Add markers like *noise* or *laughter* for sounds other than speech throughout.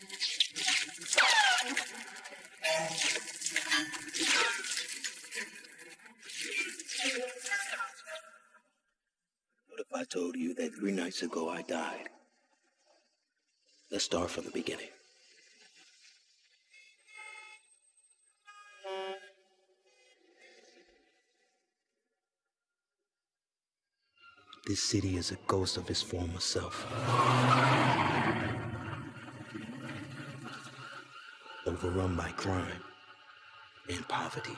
What if I told you that three nights ago I died? Let's start from the beginning. This city is a ghost of its former self. Overrun by crime and poverty.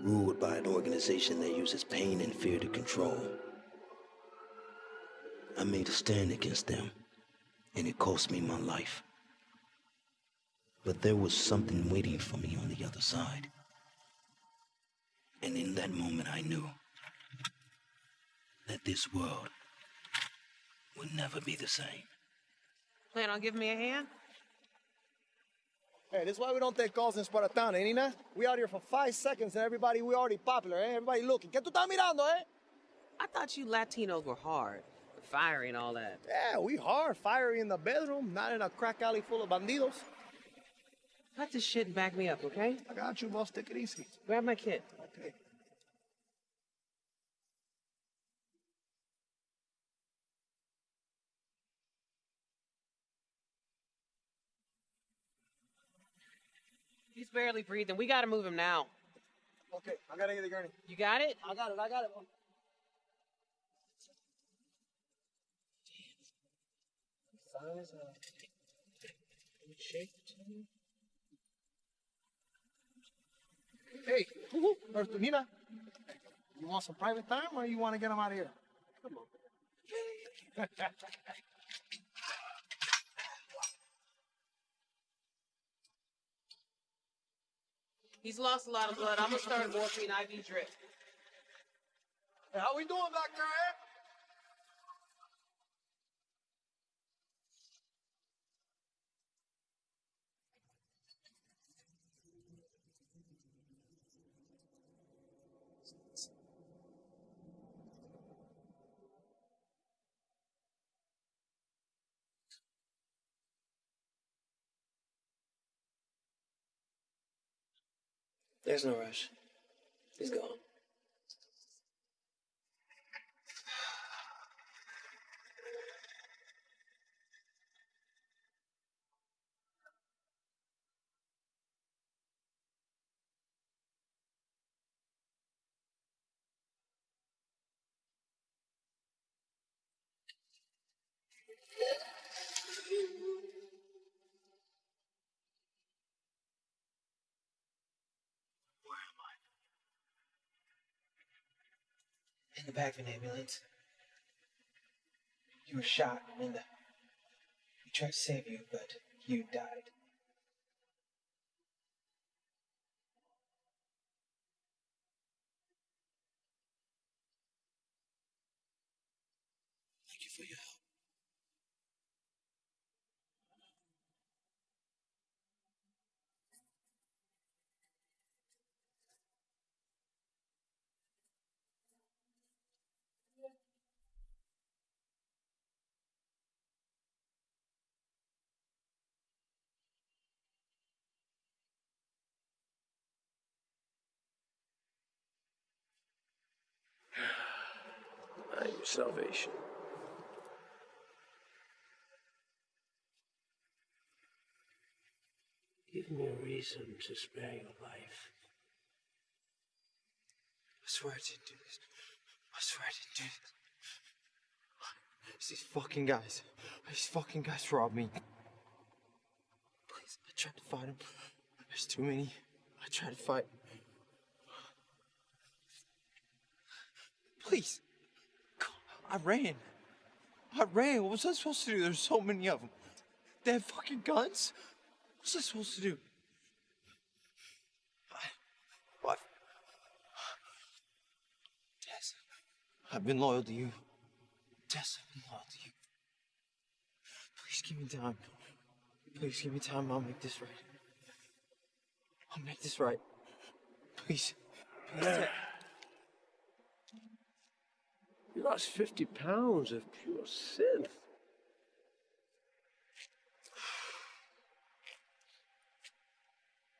Ruled by an organization that uses pain and fear to control. I made a stand against them, and it cost me my life. But there was something waiting for me on the other side. And in that moment, I knew that this world would never be the same. Plan on giving me a hand? Hey, this is why we don't take calls in Spartan, eh, Nina? We out here for five seconds and everybody, we already popular, eh? Everybody looking. ¿Qué tú estás mirando, eh? I thought you Latinos were hard, fiery and all that. Yeah, we hard, fiery in the bedroom, not in a crack alley full of bandidos. Cut this shit and back me up, okay? I got you, boss. Take it easy. Grab my kit. He's barely breathing. We gotta move him now. Okay, I gotta get the gurney. You got it? I got it, I got it. Thighs, uh, shape to. Hey, Nurse Nina, you want some private time or you want to get him out of here? Come on. *laughs* He's lost a lot of blood. I'm gonna start morphine IV drip. How we doing back there, eh? There's no rush. He's gone. The back of an ambulance. You were shot, the, we tried to save you, but you died. Salvation. Give me a reason to spare your life. I swear I didn't do this. I swear I didn't do this. It's these fucking guys. These fucking guys robbed me. Please, I tried to fight them. There's too many. I tried to fight. Please. I ran. I ran. What was I supposed to do? There's so many of them. They have fucking guns. What's I supposed to do? What? Tess, I've been loyal to you. Tess, I've been loyal to you. Please give me time. Please give me time. I'll make this right. I'll make this right. Please. Please. You lost 50 pounds of pure synth.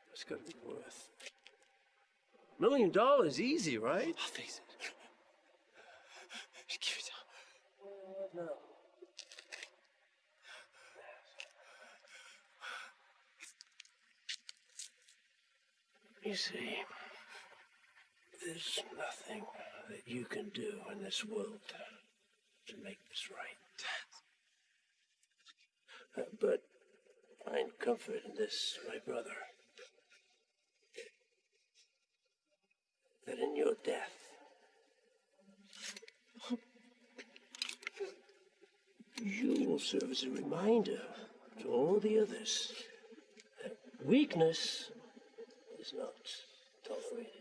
That's got to be worth. A million dollars easy, right? I'll face it. Give it up. No. You see there's nothing that you can do in this world to make this right. Uh, but find comfort in this, my brother. That in your death, you will serve as a reminder to all the others that weakness is not tolerated.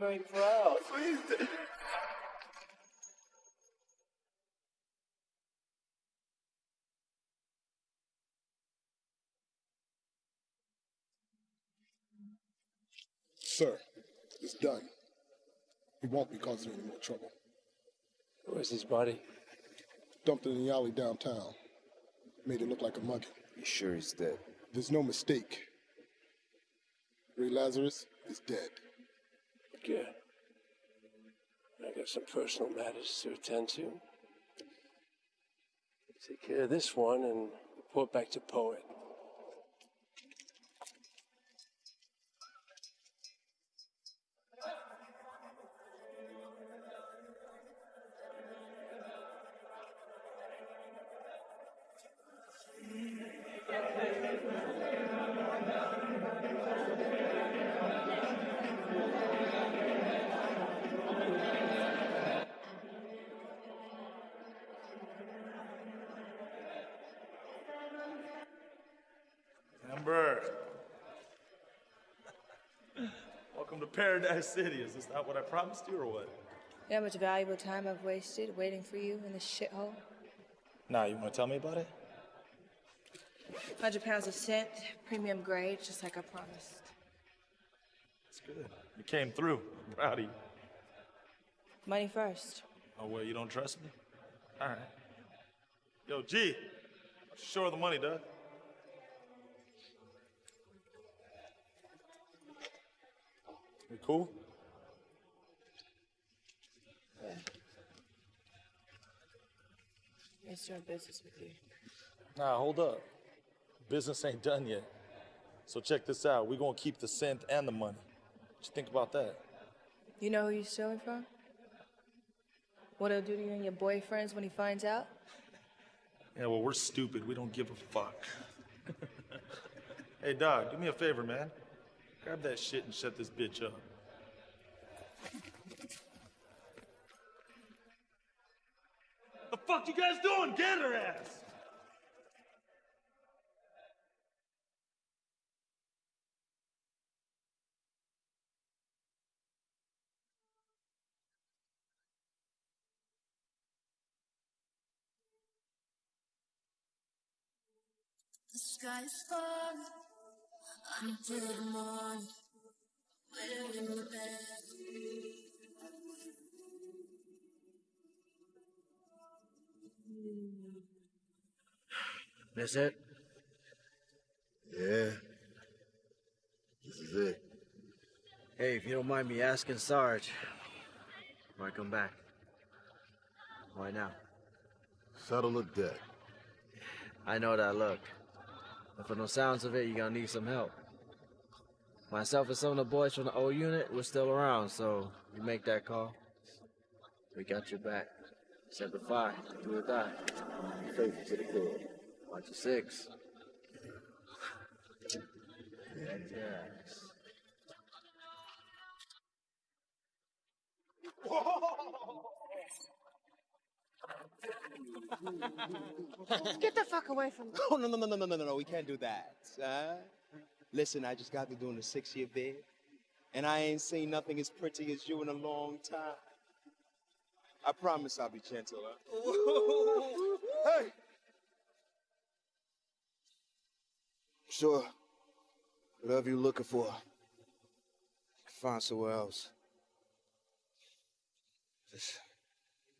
Very *laughs* proud. Sir, it's done. He won't be causing any more trouble. Where's his body? Dumped in the alley downtown. Made it look like a mugging. You sure he's dead? There's no mistake. Ray Lazarus is dead. Good. I got some personal matters to attend to. Take care of this one and report back to Poet. Paradise City. Is this not what I promised you or what? You know how much valuable time I've wasted waiting for you in this shithole? Nah, you want to tell me about it? 100 pounds of synth, premium grade, just like I promised. It's good. You came through. I'm proud of you. Money first. Oh, well, you don't trust me? All right. Yo, G, show her the money, Doug. We cool? Yeah. It's doing business with you. Nah, hold up. Business ain't done yet. So check this out. we gonna keep the synth and the money. What you think about that? You know who you're stealing from? What he'll do to you and your boyfriends when he finds out? Yeah, well, we're stupid. We don't give a fuck. *laughs* hey, dog, do me a favor, man. Grab that shit and shut this bitch up. The fuck you guys doing? Get her ass! The falling until the morning. Waiting in the bed. That's it? Yeah. This is it. Hey, if you don't mind me asking, Sarge, why come back? Why now? Settle the debt. I know that look. But from the sounds of it, you're gonna need some help. Myself and some of the boys from the old unit were still around, so you make that call. We got your back. Set the fire, do or die. Be to the club. Watch the six. Get the fuck away from me. *laughs* Oh, no, no, no, no, no, no, no, we can't do that. Uh listen, I just got to doing a six year bid, and I ain't seen nothing as pretty as you in a long time. I promise I'll be gentle, huh? hey! Sure. Whatever you're looking for, you can find somewhere else. Just,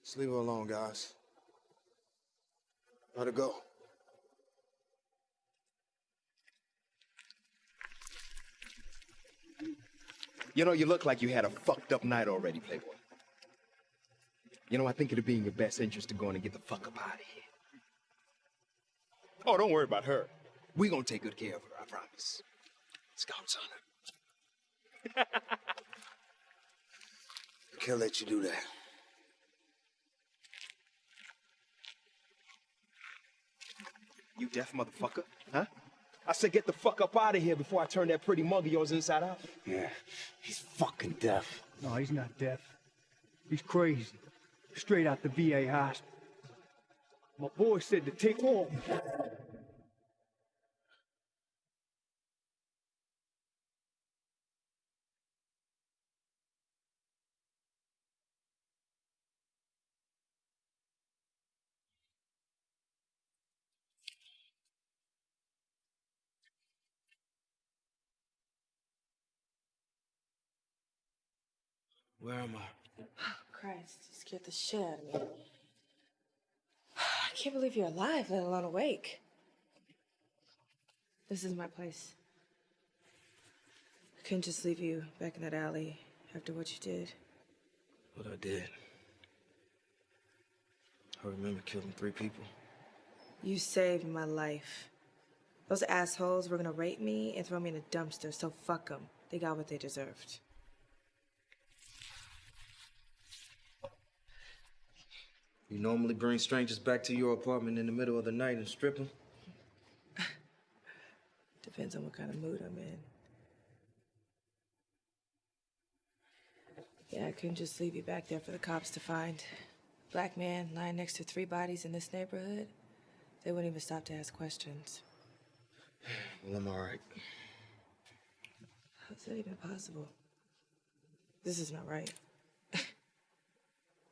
just leave her alone, guys. How'd it go? You know, you look like you had a fucked up night already, Playboy. You know, I think it'd be in your best interest to go in and get the fuck up out of here. Oh, don't worry about her. we gonna take good care of her, I promise. Scout's honor. Can't let you do that. You deaf motherfucker, huh? I said get the fuck up out of here before I turn that pretty mug of yours inside out. Yeah, he's fucking deaf. No, he's not deaf. He's crazy. Straight out the VA hospital. My boy said to take on. Where am I? Christ, you scared the shit out of me. I can't believe you're alive, let alone awake. This is my place. I couldn't just leave you back in that alley after what you did. What I did. I remember killing three people. You saved my life. Those assholes were gonna rape me and throw me in a dumpster, so fuck them. They got what they deserved. You normally bring strangers back to your apartment in the middle of the night and strip them? *laughs* Depends on what kind of mood I'm in. Yeah, I couldn't just leave you back there for the cops to find. Black man lying next to three bodies in this neighborhood. They wouldn't even stop to ask questions. Well, I'm all right. How's that even possible? This is not right.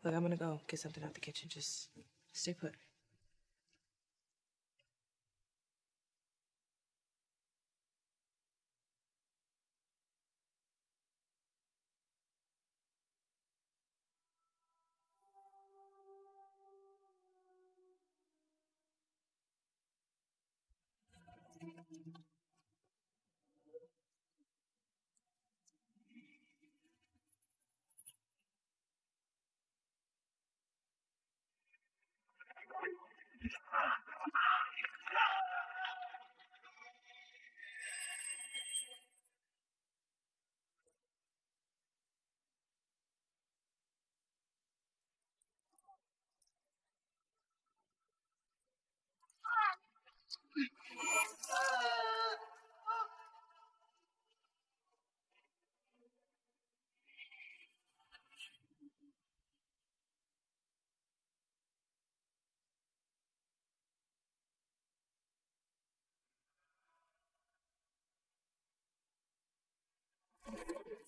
Look, I'm gonna go get something out the kitchen. Just stay put. あっ!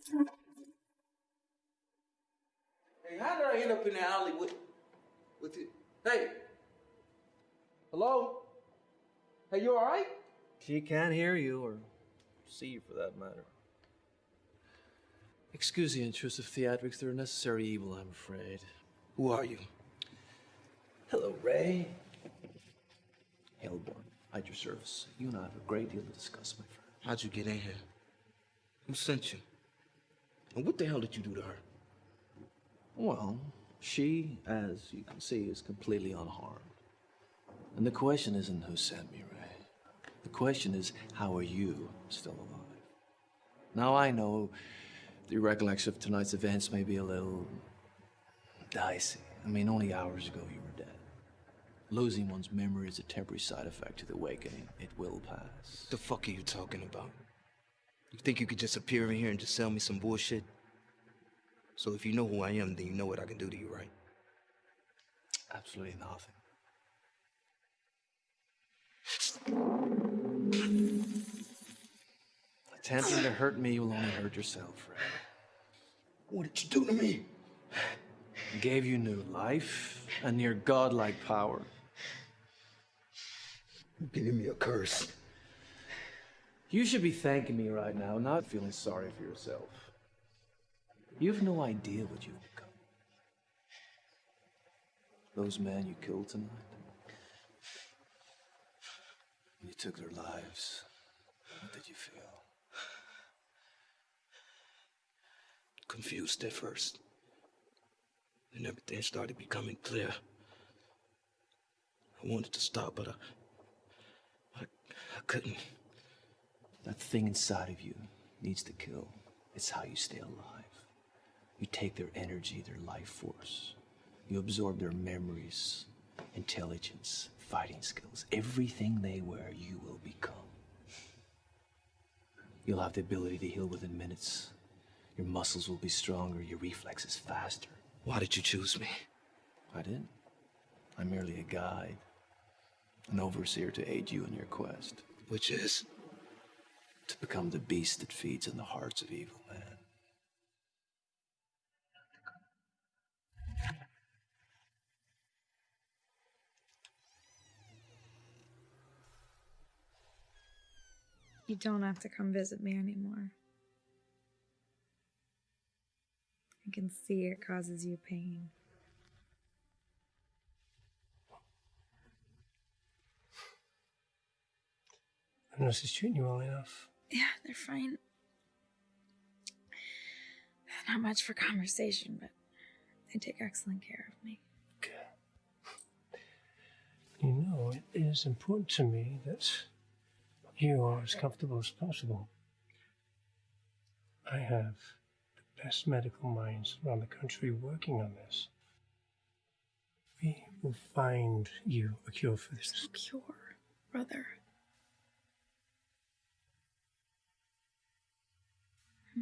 Hey, how did I end up in the alley with, with it? Hey. Hello? Hey, you all right? She can't hear you or see you for that matter. Excuse the intrusive theatrics. They're a necessary evil, I'm afraid. Who are you? Hello, Ray. Hellborn, at your service. You and I have a great deal to discuss, my friend. How'd you get in here? Who sent you? And what the hell did you do to her? Well, she, as you can see, is completely unharmed. And the question isn't who sent me, Ray. The question is, how are you still alive? Now, I know the recollection of tonight's events may be a little dicey. I mean, only hours ago you were dead. Losing one's memory is a temporary side effect to the awakening. It will pass. The fuck are you talking about? You think you could just appear in here and just sell me some bullshit? So if you know who I am, then you know what I can do to you, right? Absolutely nothing. Attempting to hurt me you'll only hurt yourself, Ray. What did you do to me? Gave you new life and near godlike power. Giving me a curse. You should be thanking me right now, not feeling sorry for yourself. You have no idea what you've become. Those men you killed tonight, You took their lives. What did you feel? Confused at first. Then everything started becoming clear. I wanted to stop, but I. I, I couldn't. That thing inside of you needs to kill. It's how you stay alive. You take their energy, their life force. You absorb their memories, intelligence, fighting skills. Everything they wear, you will become. You'll have the ability to heal within minutes. Your muscles will be stronger, your reflexes faster. Why did you choose me? I didn't. I'm merely a guide, an overseer to aid you in your quest. Which is? To become the beast that feeds in the hearts of evil men. You don't have to come visit me anymore. I can see it causes you pain. The nurse is treating you well enough. Yeah, they're fine. Not much for conversation, but they take excellent care of me. Good. You know, it is important to me that you are as comfortable as possible. I have the best medical minds around the country working on this. We will find you a cure for this. No cure, brother.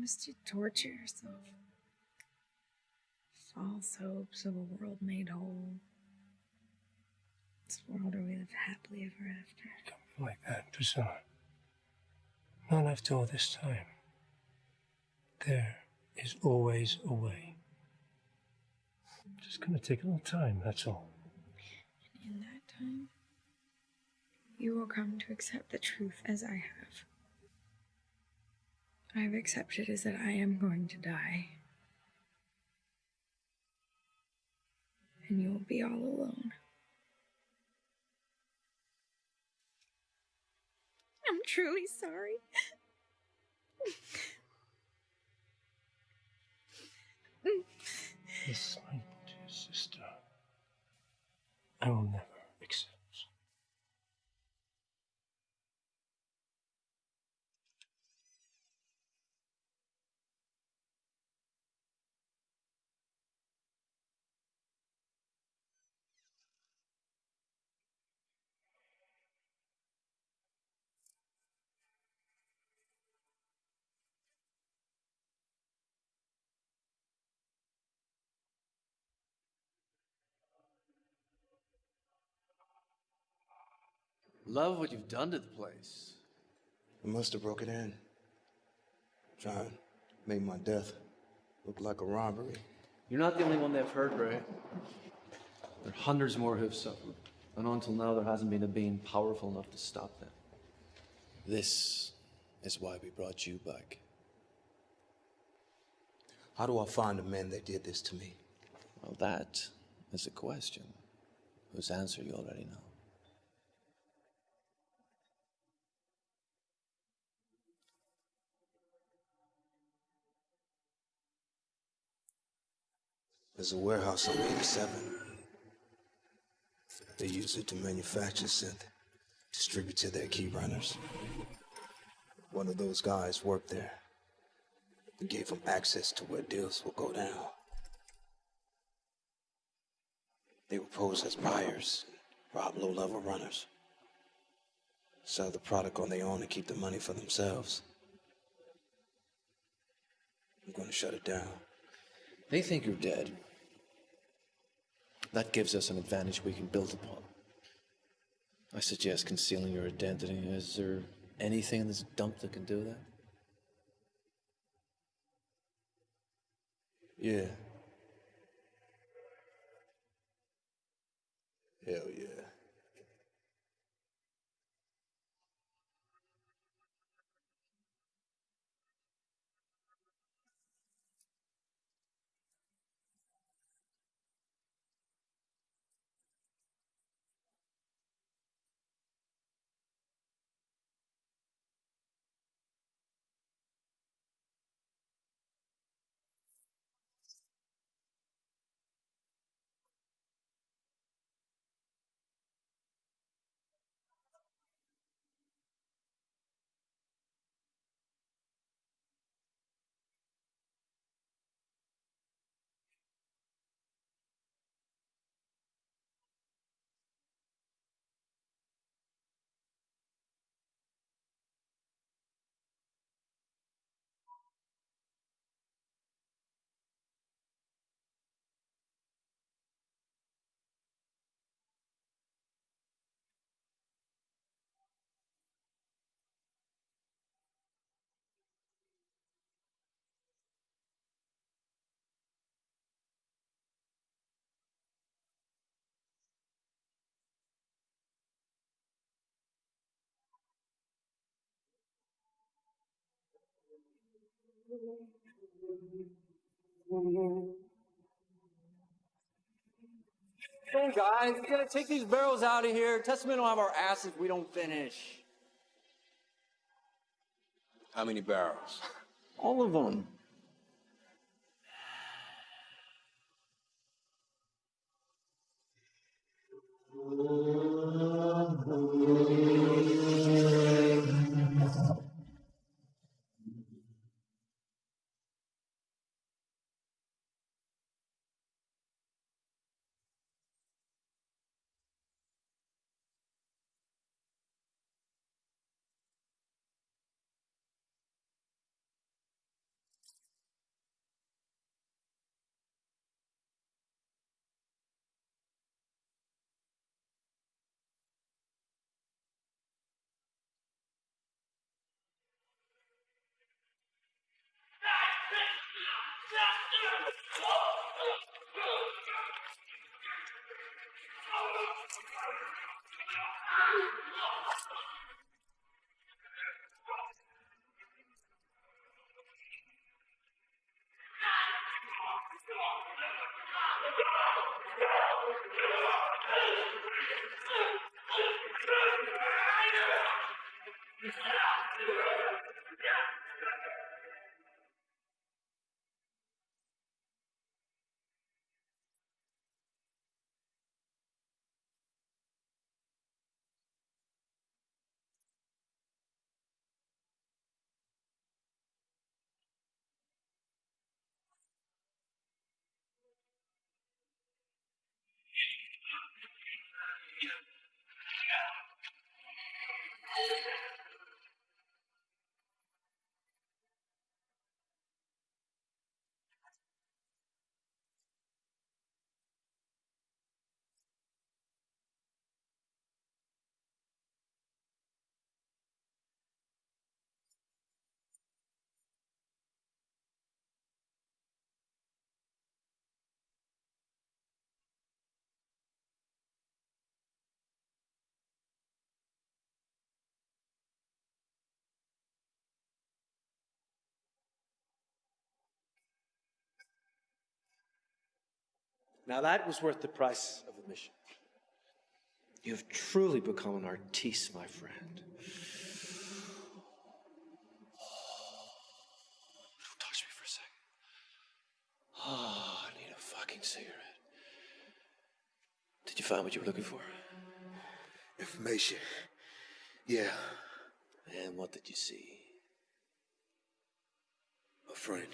Must you torture yourself? False hopes of a world made whole. This world where we live happily ever after. Don't be Like that, Priscilla. Not after all this time. There is always a way. Just gonna take a little time, that's all. And in that time, you will come to accept the truth as I have. I've accepted is that I am going to die. And you will be all alone. I'm truly sorry. Yes, my dear sister. I will never accept. Love what you've done to the place. I must have broken in. Trying to make my death look like a robbery. You're not the only one they've hurt, Ray. There are hundreds more who've suffered. And until now, there hasn't been a being powerful enough to stop them. This is why we brought you back. How do I find the men that did this to me? Well, that is a question whose answer you already know. There's a warehouse on 87. They use it to manufacture synth, distribute to their key runners. One of those guys worked there. We gave him access to where deals will go down. They would pose as buyers, rob low-level runners, sell the product on their own and keep the money for themselves. I'm going to shut it down. They think you're dead. That gives us an advantage we can build upon. I suggest concealing your identity. Is there anything in this dump that can do that? Yeah. Hell yeah. Come on, guys. We gotta take these barrels out of here. Testament will have our asses if we don't finish. How many barrels? *laughs* All of them. *laughs* Oh, my God. Yeah. Now that was worth the price of admission. You have truly become an artiste, my friend. Don't touch me for a second. Oh, I need a fucking cigarette. Did you find what you were looking for? Information. Yeah, And what did you see? a friend.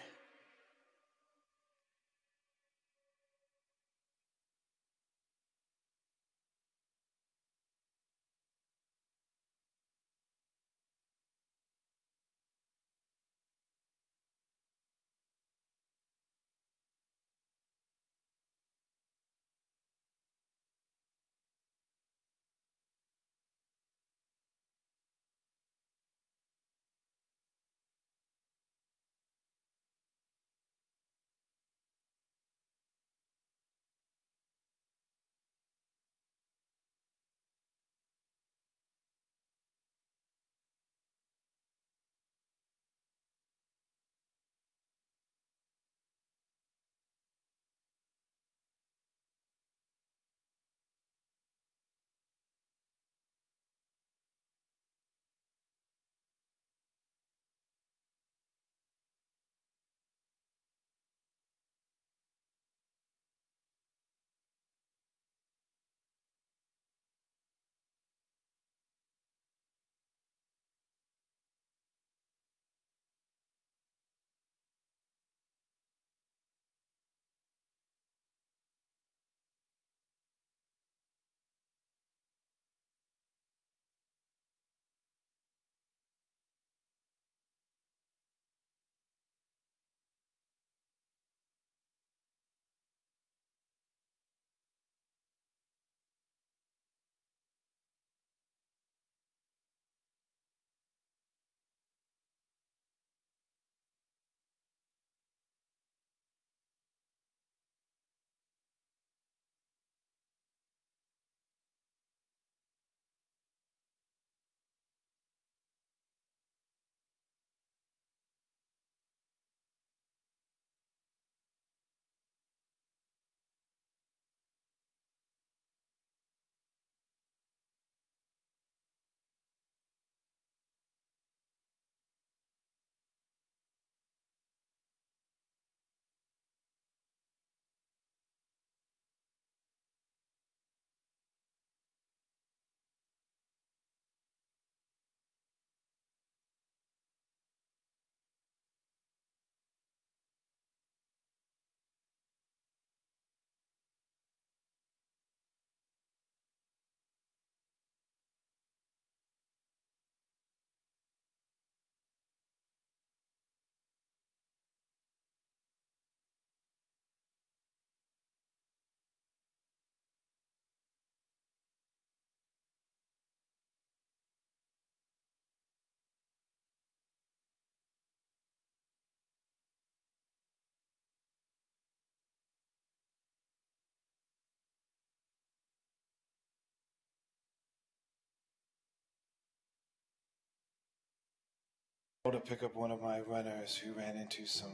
To pick up one of my runners who ran into some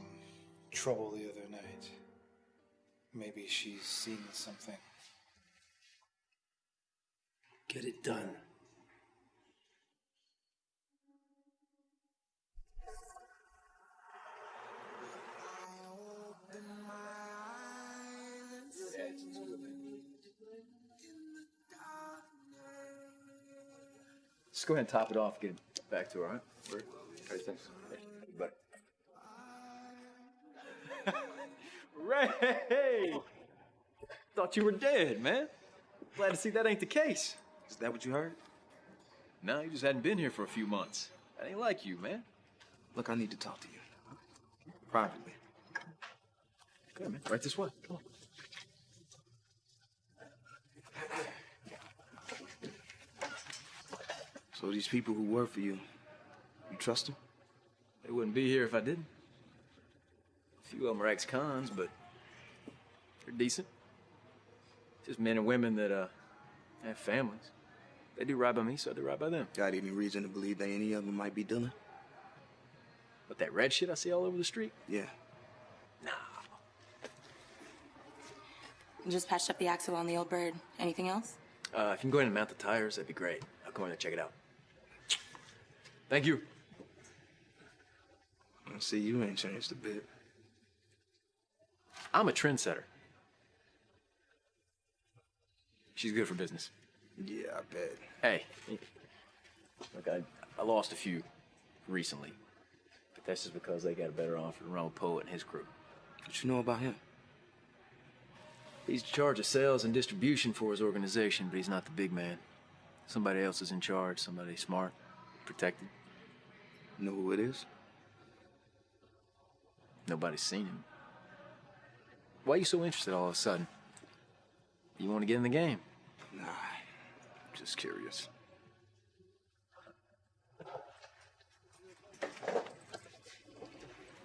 trouble the other night. Maybe she's seen something. Get it done. Just go ahead and top it off, get it back to her, all right? Word. All right, thanks. Hey, Ray! Thought you were dead, man. Glad to see that ain't the case. Is that what you heard? No, you just hadn't been here for a few months. That ain't like you, man. Look, I need to talk to you. Privately. Good, man. Right this way. Come on. So these people who work for you trust them? They wouldn't be here if I didn't. A few of them are ex-cons, but they're decent. Just men and women that uh have families. They do right by me, so I do right by them. Got any reason to believe that any of them might be dealing? But that red shit I see all over the street? Yeah. Nah. Just patched up the axle on the old bird. Anything else? Uh, if you can go in and mount the tires, that'd be great. I'll come in and check it out. Thank you. I see you ain't changed a bit. I'm a trendsetter. She's good for business. Yeah, I bet. Hey, look, I, I lost a few recently, but that's just because they got a better offer than Ron Poe and his crew. What you know about him? He's in charge of sales and distribution for his organization, but he's not the big man. Somebody else is in charge, somebody smart, protected. Know who it is? Nobody's seen him. Why are you so interested all of a sudden? You want to get in the game? Nah, I'm just curious.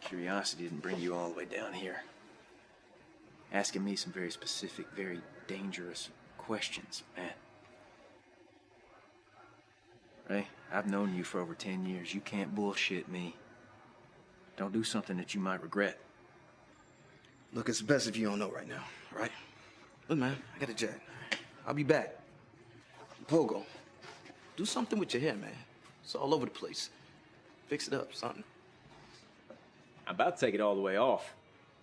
Curiosity didn't bring you all the way down here. Asking me some very specific, very dangerous questions, man. Ray, I've known you for over 10 years. You can't bullshit me. Don't do something that you might regret. Look, it's best if you don't know right now, right? Look, man, I got a jet. I'll be back. Pogo, do something with your hair, man. It's all over the place. Fix it up, something. I'm about to take it all the way off.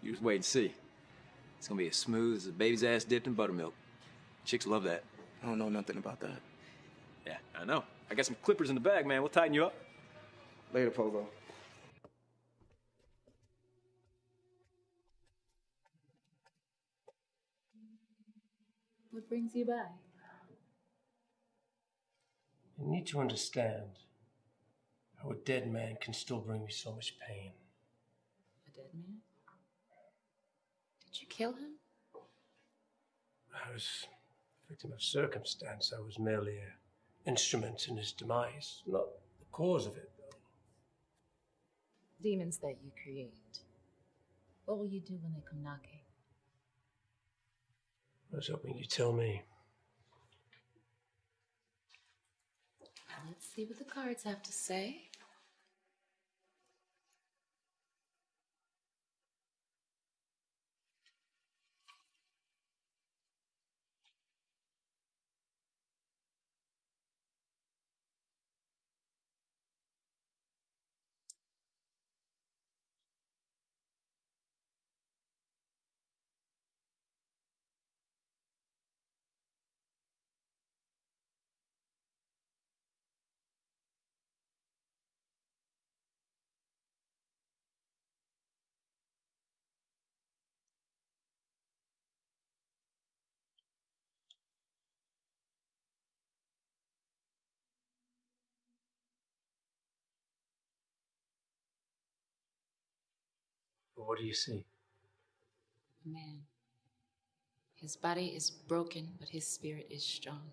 You just wait and see. It's gonna be as smooth as a baby's ass dipped in buttermilk. Chicks love that. I don't know nothing about that. Yeah, I know. I got some clippers in the bag, man. We'll tighten you up. Later, Pogo. What brings you by? You need to understand how a dead man can still bring me so much pain. A dead man? Did you kill him? I was a victim of circumstance. I was merely an instrument in his demise, not the cause of it, though. Demons that you create. What will you do when they come knocking? I was hoping you'd tell me. Let's see what the cards have to say. What do you see? A man. His body is broken, but his spirit is strong.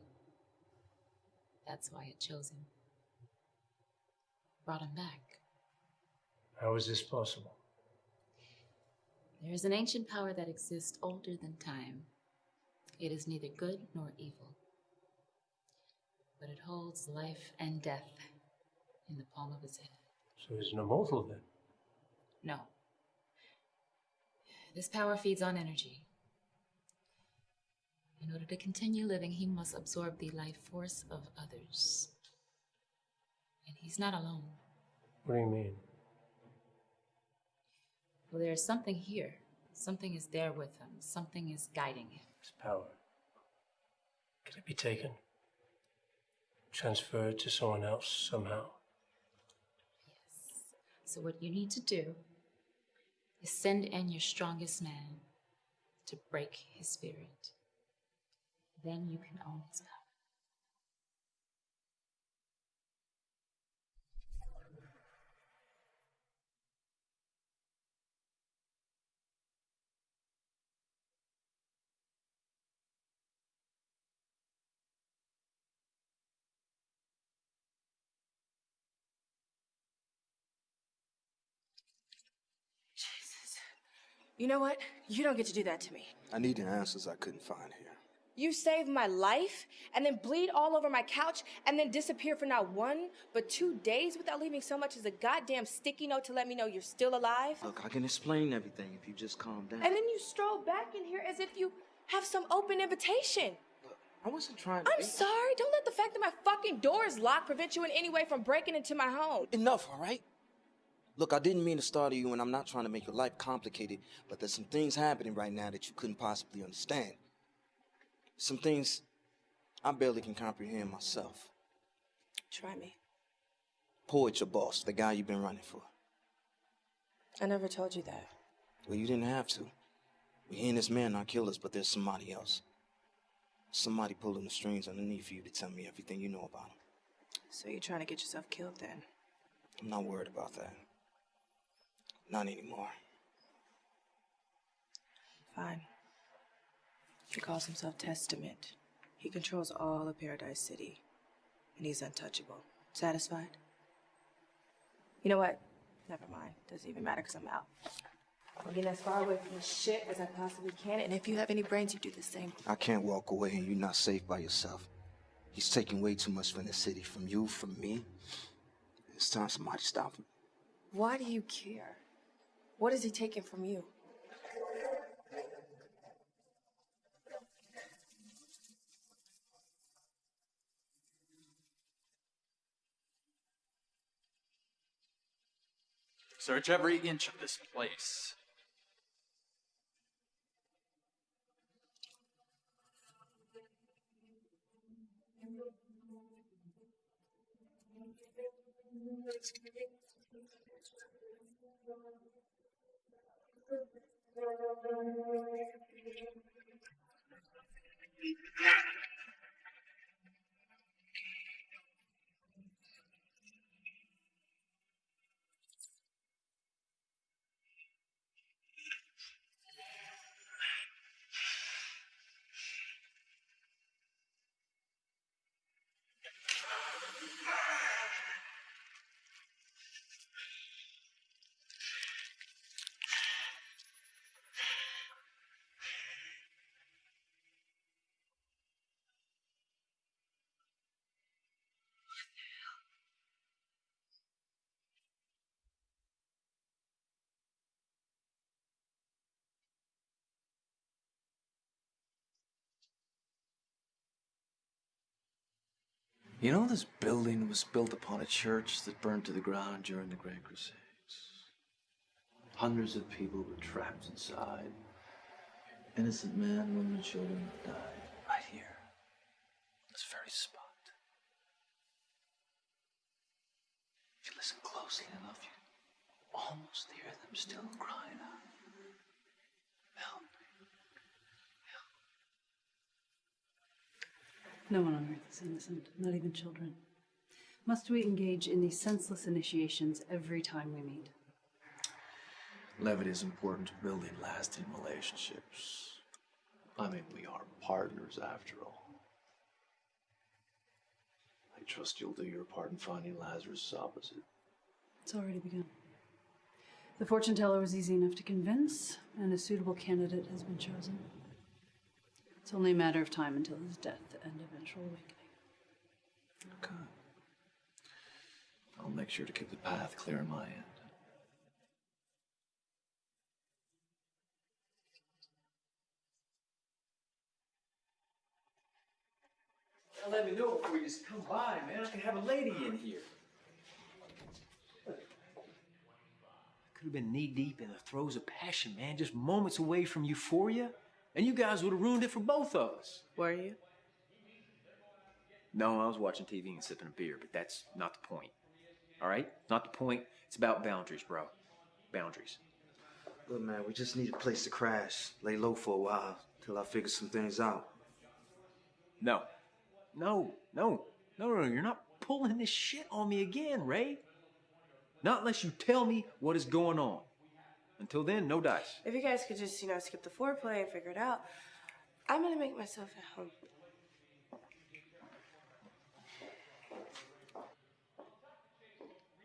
That's why it chose him. Brought him back. How is this possible? There is an ancient power that exists older than time. It is neither good nor evil, but it holds life and death in the palm of its hand. So it's an immortal then? No. This power feeds on energy. In order to continue living, he must absorb the life force of others. And he's not alone. What do you mean? Well, there's something here. Something is there with him. Something is guiding him. His power. Can it be taken? Transferred to someone else somehow? Yes. So what you need to do send in your strongest man to break his spirit. Then you can own his power. You know what? You don't get to do that to me. I need the answers I couldn't find here. You saved my life and then bleed all over my couch and then disappear for not one, but two days without leaving so much as a goddamn sticky note to let me know you're still alive. Look, I can explain everything if you just calm down. And then you stroll back in here as if you have some open invitation. Look, I wasn't trying to. I'm sorry. Don't let the fact that my fucking door is locked prevent you in any way from breaking into my home. Enough, all right? Look, I didn't mean to startle you, and I'm not trying to make your life complicated, but there's some things happening right now that you couldn't possibly understand. Some things I barely can comprehend myself. Try me. Poet, your boss, the guy you've been running for. I never told you that. Well, you didn't have to. We and this man are killers, but there's somebody else. Somebody pulling the strings underneath you to tell me everything you know about him. So you're trying to get yourself killed then? I'm not worried about that. Not anymore. Fine. He calls himself Testament. He controls all of Paradise City. And he's untouchable. Satisfied? You know what? Never mind. Doesn't even matter because I'm out. I'm getting as far away from this shit as I possibly can, and if you have any brains, you do the same. I can't walk away and you're not safe by yourself. He's taking way too much from the city, from you, from me. It's time somebody stop him. Why do you care? What is he taking from you? Search every inch of this place. You know, this building was built upon a church that burned to the ground during the Great Crusades. Hundreds of people were trapped inside. Innocent men, women, and children died right here, this very spot. If you listen closely enough, you almost hear them still crying out. Help me. No one on earth is innocent, not even children. Must we engage in these senseless initiations every time we meet? Levity is important to building lasting relationships. I mean, we are partners after all. I trust you'll do your part in finding Lazarus' opposite. It's already begun. The fortune teller was easy enough to convince, and a suitable candidate has been chosen. It's only a matter of time until his death and eventual awakening. Okay. I'll make sure to keep the path clear on my end. Now let me know before you just come by, man. I can have a lady in here. I could have been knee deep in the throes of passion, man, just moments away from euphoria. And you guys would have ruined it for both of us. Were you? No, I was watching TV and sipping a beer, but that's not the point. All right? Not the point. It's about boundaries, bro. Boundaries. Look, man, we just need a place to crash, lay low for a while, till I figure some things out. No. No, no, no, no, no. You're not pulling this shit on me again, Ray. Not unless you tell me what is going on. Until then, no dice. If you guys could just, you know, skip the foreplay and figure it out, I'm gonna make myself at home.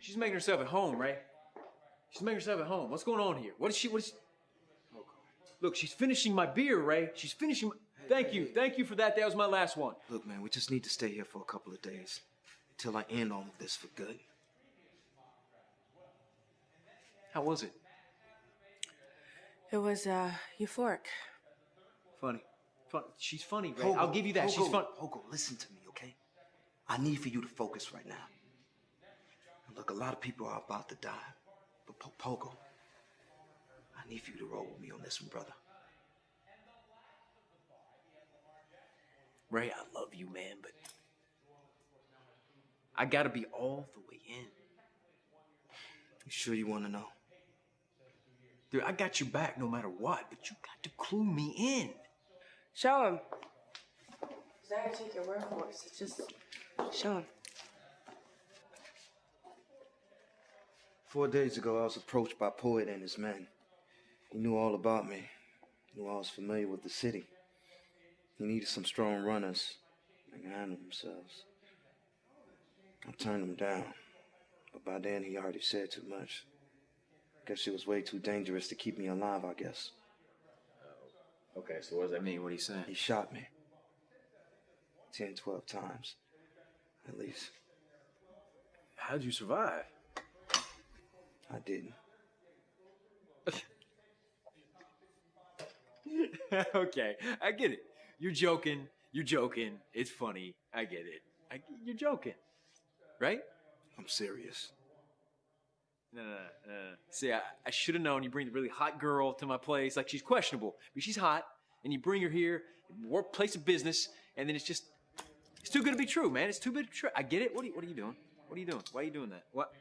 She's making herself at home, Ray. She's making herself at home. What's going on here? What is she? What is? she Look, she's finishing my beer, Ray. She's finishing. My... Thank you, thank you for that. That was my last one. Look, man, we just need to stay here for a couple of days until I end all of this for good. How was it? It was uh euphoric. Funny. Fun. She's funny, Ray. Hogo, I'll give you that. She's Hogo, fun. Hogo, listen to me, okay? I need for you to focus right now. Look, a lot of people are about to die, but Po- Pogo, I need you to roll with me on this one, brother. Ray, I love you, man, but I gotta be all the way in. You sure you want to know? Dude, I got your back no matter what, but you got to clue me in. Show him. He's not gonna take your word for it. So just show him. Four days ago, I was approached by Poet and his men. He knew all about me, knew I was familiar with the city. He needed some strong runners can handle themselves. I turned him down, but by then he already said too much. Guess it was way too dangerous to keep me alive, I guess. Oh, okay, so what does that mean? What are you saying? He shot me. Ten, twelve times, at least. How'd you survive? I didn't. *laughs* okay, I get it. You're joking. You're joking. It's funny. I get it. I, you're joking, right? I'm serious. No, no, no. no. See, I, I should have known you bring the really hot girl to my place. Like, she's questionable, but she's hot, and you bring her here, work place of business, and then it's just, it's too good to be true, man. It's too good to be true. I get it. What are you, what are you doing? What are you doing? Why are you doing that? What?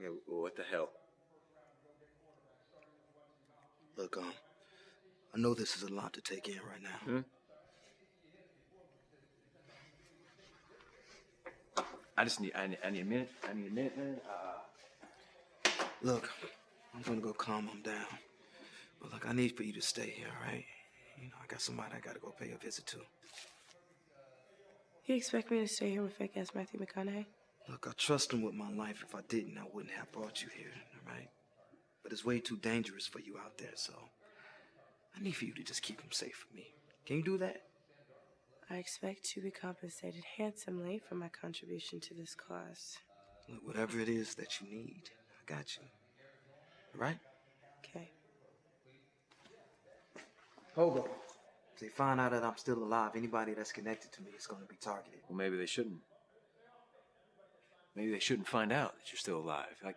Yeah, what the hell? Look, um, I know this is a lot to take in right now. Hmm? I just need, I need, I need a minute. I need a minute, man. Uh, Look, I'm gonna go calm him down. But look, I need for you to stay here, all right? You know, I got somebody I gotta go pay a visit to. You expect me to stay here with fake ass Matthew McConaughey? Look, I trust him with my life. If I didn't, I wouldn't have brought you here, all right? But it's way too dangerous for you out there, so I need for you to just keep him safe for me. Can you do that? I expect to be compensated handsomely for my contribution to this cause. Look, whatever it is that you need, I got you. All right? Okay. Hobo. If they find out that I'm still alive, anybody that's connected to me is gonna be targeted. well, maybe they shouldn't. Maybe they shouldn't find out that you're still alive. Like,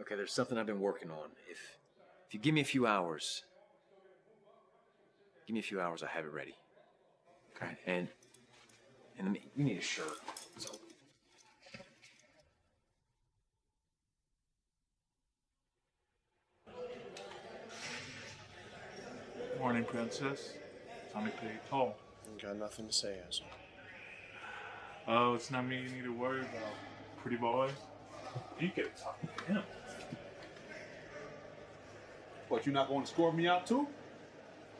okay, there's something I've been working on. If if you give me a few hours, give me a few hours, I have it ready. Okay, and and let me, you need a shirt. So Morning, princess. Tommy Pig Hall. Got nothing to say, asshole. Oh, it's not me you need to worry about. Pretty boy. You get talk to him. What, you're not going to score me out too?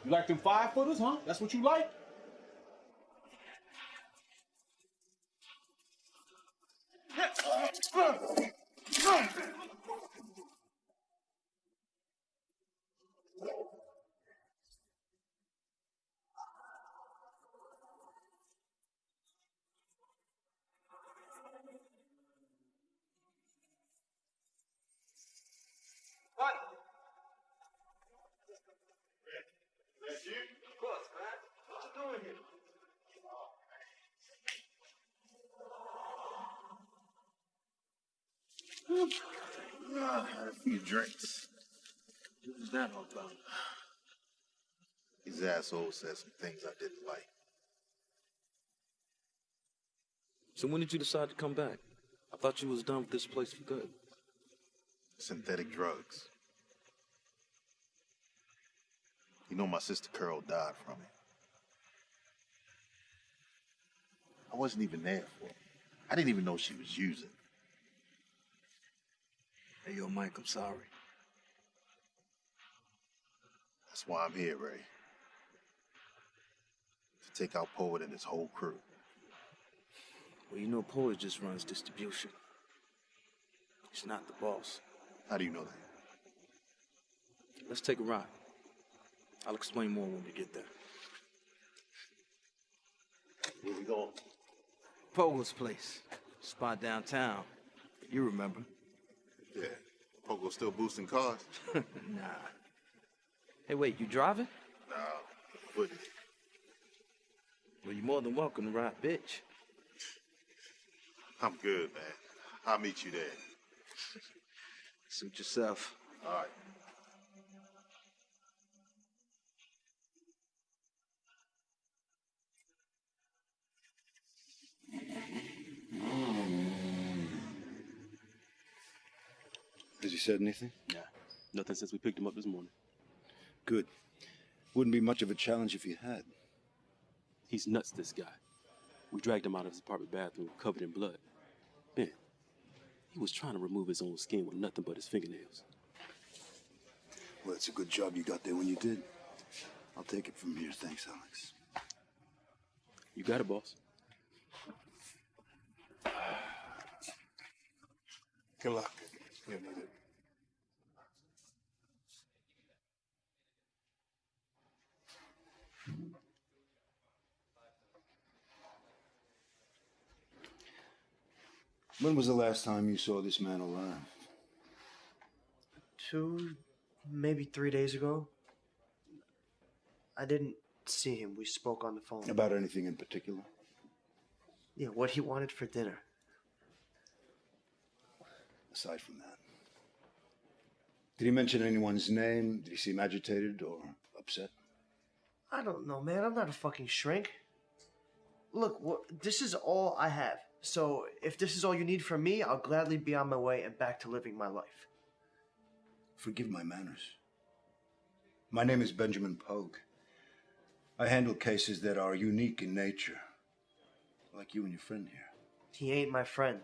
You like them five footers, huh? That's what you like? I had a few drinks. What was that all about? These assholes said some things I didn't like. So when did you decide to come back? I thought you was done with this place for good. Synthetic drugs. You know my sister Carol died from it. I wasn't even there for it. I didn't even know she was using. Hey, yo, Mike, I'm sorry. That's why I'm here, Ray. To take out Poet and his whole crew. Well, you know, Poet just runs distribution. He's not the boss. How do you know that? Let's take a ride. I'll explain more when we get there. Where we going? Pogo's place. Spot downtown. You remember. Yeah. *laughs* Pogo still boosting cars? *laughs* nah. Hey, wait, you driving? Nah, wouldn't. Well, you're more than welcome to ride, bitch. I'm good, man. I'll meet you there. Suit yourself. All right. Said anything? Nah, nothing since we picked him up this morning. Good. Wouldn't be much of a challenge if he had. He's nuts, this guy. We dragged him out of his apartment bathroom covered in blood. Ben, he was trying to remove his own skin with nothing but his fingernails. Well, it's a good job you got there when you did. I'll take it from here. Thanks, Alex. You got it, boss. Good luck. You need it. When was the last time you saw this man alive? Two, maybe three days ago. I didn't see him. We spoke on the phone. About anything in particular? Yeah, what he wanted for dinner. Aside from that. Did he mention anyone's name? Did he seem agitated or upset? I don't know, man. I'm not a fucking shrink. Look, this is all I have. So if this is all you need from me, I'll gladly be on my way and back to living my life. Forgive my manners. My name is Benjamin Pogue. I handle cases that are unique in nature, like you and your friend here. He ain't my friend.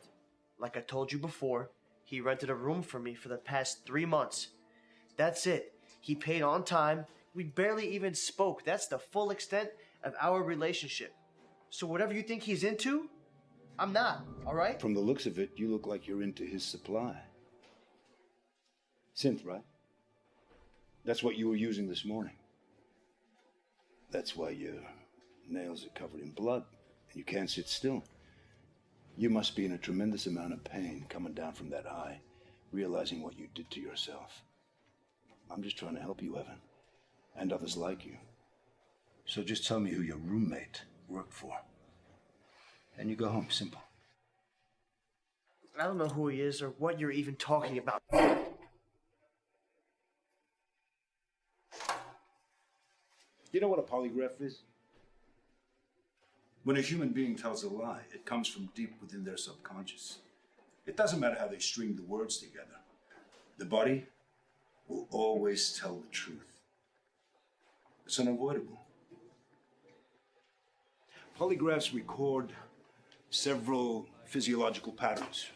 Like I told you before, he rented a room for me for the past three months. That's it. He paid on time. We barely even spoke. That's the full extent of our relationship. So whatever you think he's into, I'm not, all right? From the looks of it, you look like you're into his supply. Synth, right? That's what you were using this morning. That's why your nails are covered in blood and you can't sit still. You must be in a tremendous amount of pain coming down from that high, realizing what you did to yourself. I'm just trying to help you, Evan, and others like you. So just tell me who your roommate worked for. And you go home, simple. I don't know who he is or what you're even talking about. You know what a polygraph is? When a human being tells a lie, it comes from deep within their subconscious. It doesn't matter how they string the words together. The body will always tell the truth. It's unavoidable. Polygraphs record several physiological patterns,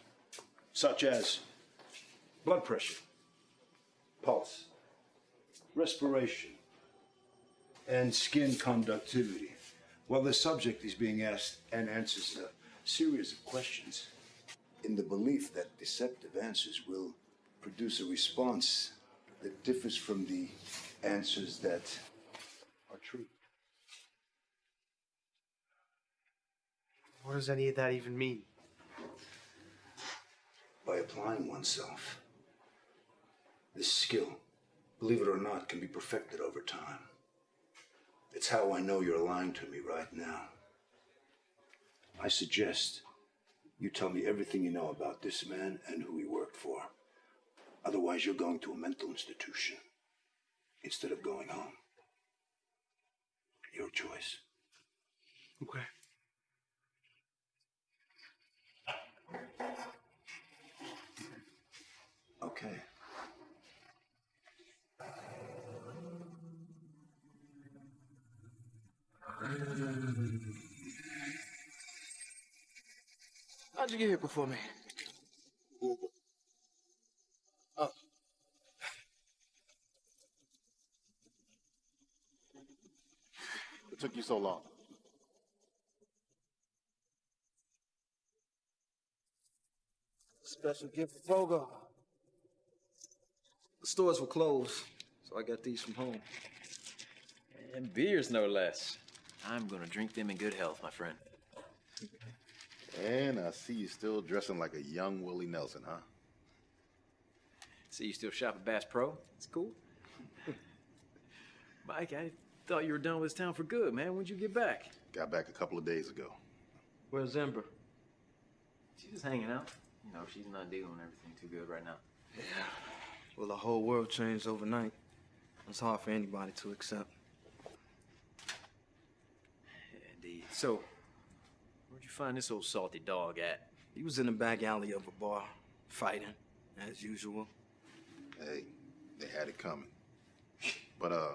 such as blood pressure, pulse, respiration, and skin conductivity, while the subject is being asked and answers a series of questions in the belief that deceptive answers will produce a response that differs from the answers that are true. What does any of that even mean? By applying oneself, this skill, believe it or not, can be perfected over time. It's how I know you're lying to me right now. I suggest you tell me everything you know about this man and who he worked for. Otherwise, you're going to a mental institution instead of going home. Your choice. Okay. Okay. How'd you get here before me? Oh. What took you so long? Special gift for Fogo. The stores were closed, so I got these from home. And beers, no less. I'm gonna drink them in good health, my friend. And I see you still dressing like a young Willie Nelson, huh? See, you still shop at Bass Pro? It's cool. *laughs* Mike, I thought you were done with this town for good, man. When'd you get back? Got back a couple of days ago. Where's Ember? She's just hanging out. You know, she's not dealing with everything too good right now. Yeah. Well, the whole world changed overnight. It's hard for anybody to accept. Indeed. So, where'd you find this old salty dog at? He was in the back alley of a bar, fighting, as usual. Hey, they had it coming. But, uh,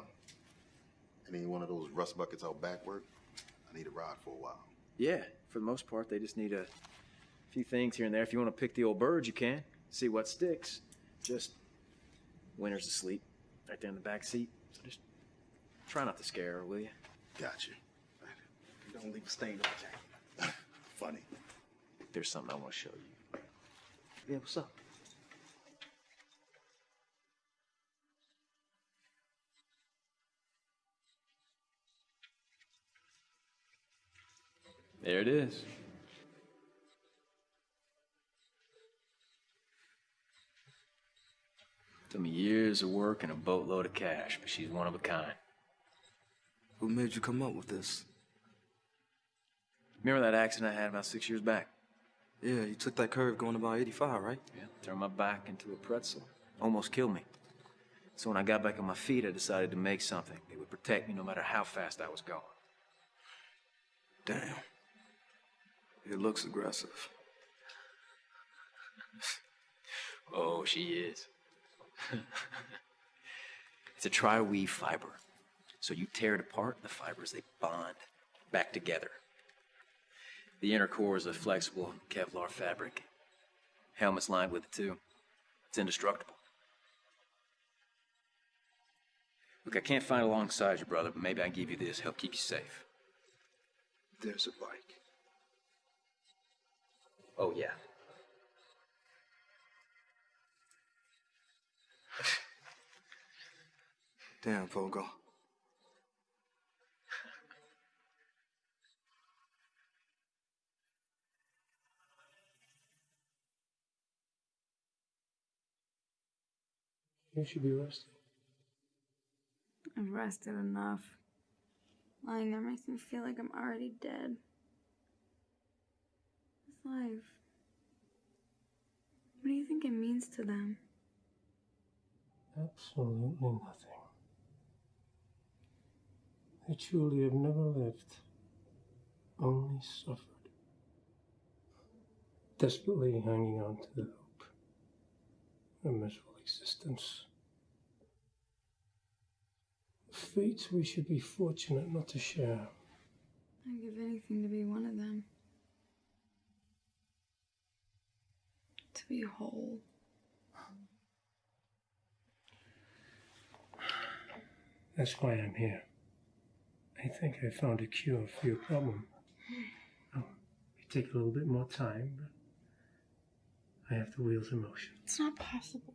any one of those rust buckets out back work? I need a ride for a while. Yeah, for the most part, they just need a few things here and there. If you want to pick the old birds, you can. See what sticks. Just winter's asleep right there in the back seat. So just try not to scare her, will you? Got you. Don't leave a stain on the jacket. *laughs* Funny. There's something I want to show you. Yeah, what's up? There it is. Took me years of work and a boatload of cash, but she's one of a kind. Who made you come up with this? Remember that accident I had about six years back? Yeah, you took that curve going about 85, right? Yeah, turned my back into a pretzel. Almost killed me. So when I got back on my feet, I decided to make something that would protect me no matter how fast I was going. Damn. It looks aggressive. Oh, she is. *laughs* it's a tri-weave fiber. So you tear it apart, the fibers, they bond back together. The inner core is a flexible Kevlar fabric. Helmet's lined with it too. It's indestructible. Look, I can't find alongside your brother, but maybe I can give you this, help keep you safe. There's a bike. Oh, yeah. Damn, Fogo. You should be resting. I've rested enough. Lying there makes me feel like I'm already dead. This life. What do you think it means to them? Absolutely nothing. They truly have never lived, only suffered. Desperately hanging on to the hope of a miserable existence. A fate we should be fortunate not to share. I'd give anything to be one of them. To be whole. That's why I'm here. I think I found a cure for your problem. Oh, it take a little bit more time, but I have the wheels in motion. It's not possible.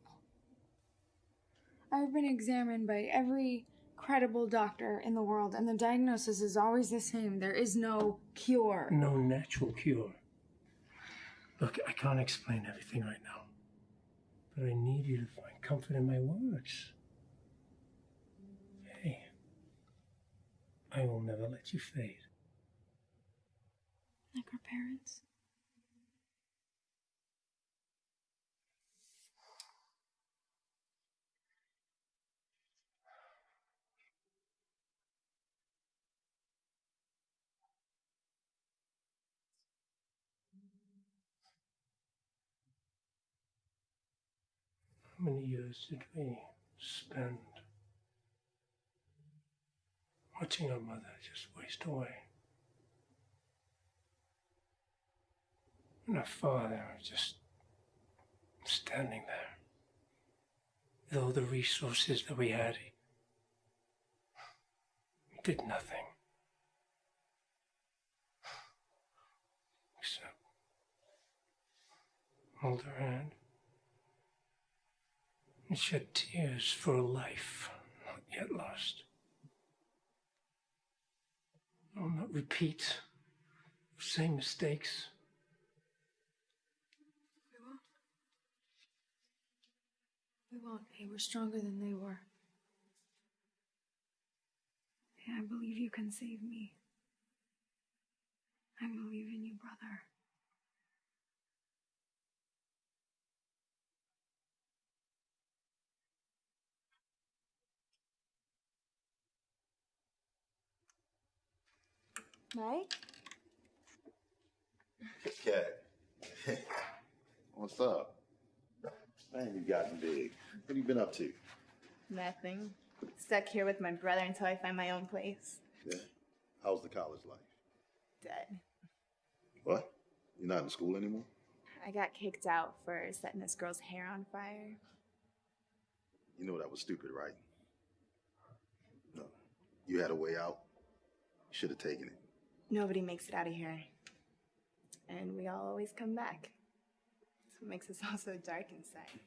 I've been examined by every credible doctor in the world, and the diagnosis is always the same. There is no cure. No natural cure. Look, I can't explain everything right now, but I need you to find comfort in my words. I will never let you fade. Like our parents. How many years did we spend watching our mother just waste away? And our father just standing there with all the resources that we had. He, did nothing. Except hold her hand and shed tears for a life not yet lost. Repeat the same mistakes. We won't. We won't. Hey, we're stronger than they were. I believe you can save me. I believe in you, brother. Mike? Cat. *laughs* What's up? Man, you've gotten big. What have you been up to? Nothing. Stuck here with my brother until I find my own place. Yeah. How's the college life? Dead. What? You're not in school anymore? I got kicked out for setting this girl's hair on fire. You know that was stupid, right? No. You had a way out. You should have taken it. Nobody makes it out of here. And we all always come back. That's what makes us *laughs* all so dark inside.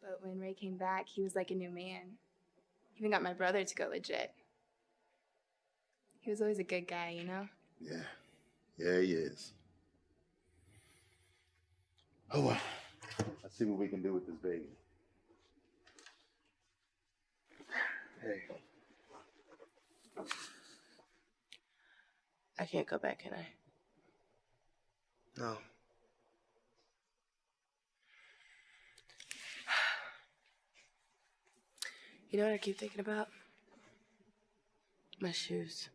But when Ray came back, he was like a new man. Even got my brother to go legit. He was always a good guy, you know? Yeah. Yeah, he is. Oh well. Let's see what we can do with this baby. Hey. I can't go back, can I? No. You know what I keep thinking about? My shoes.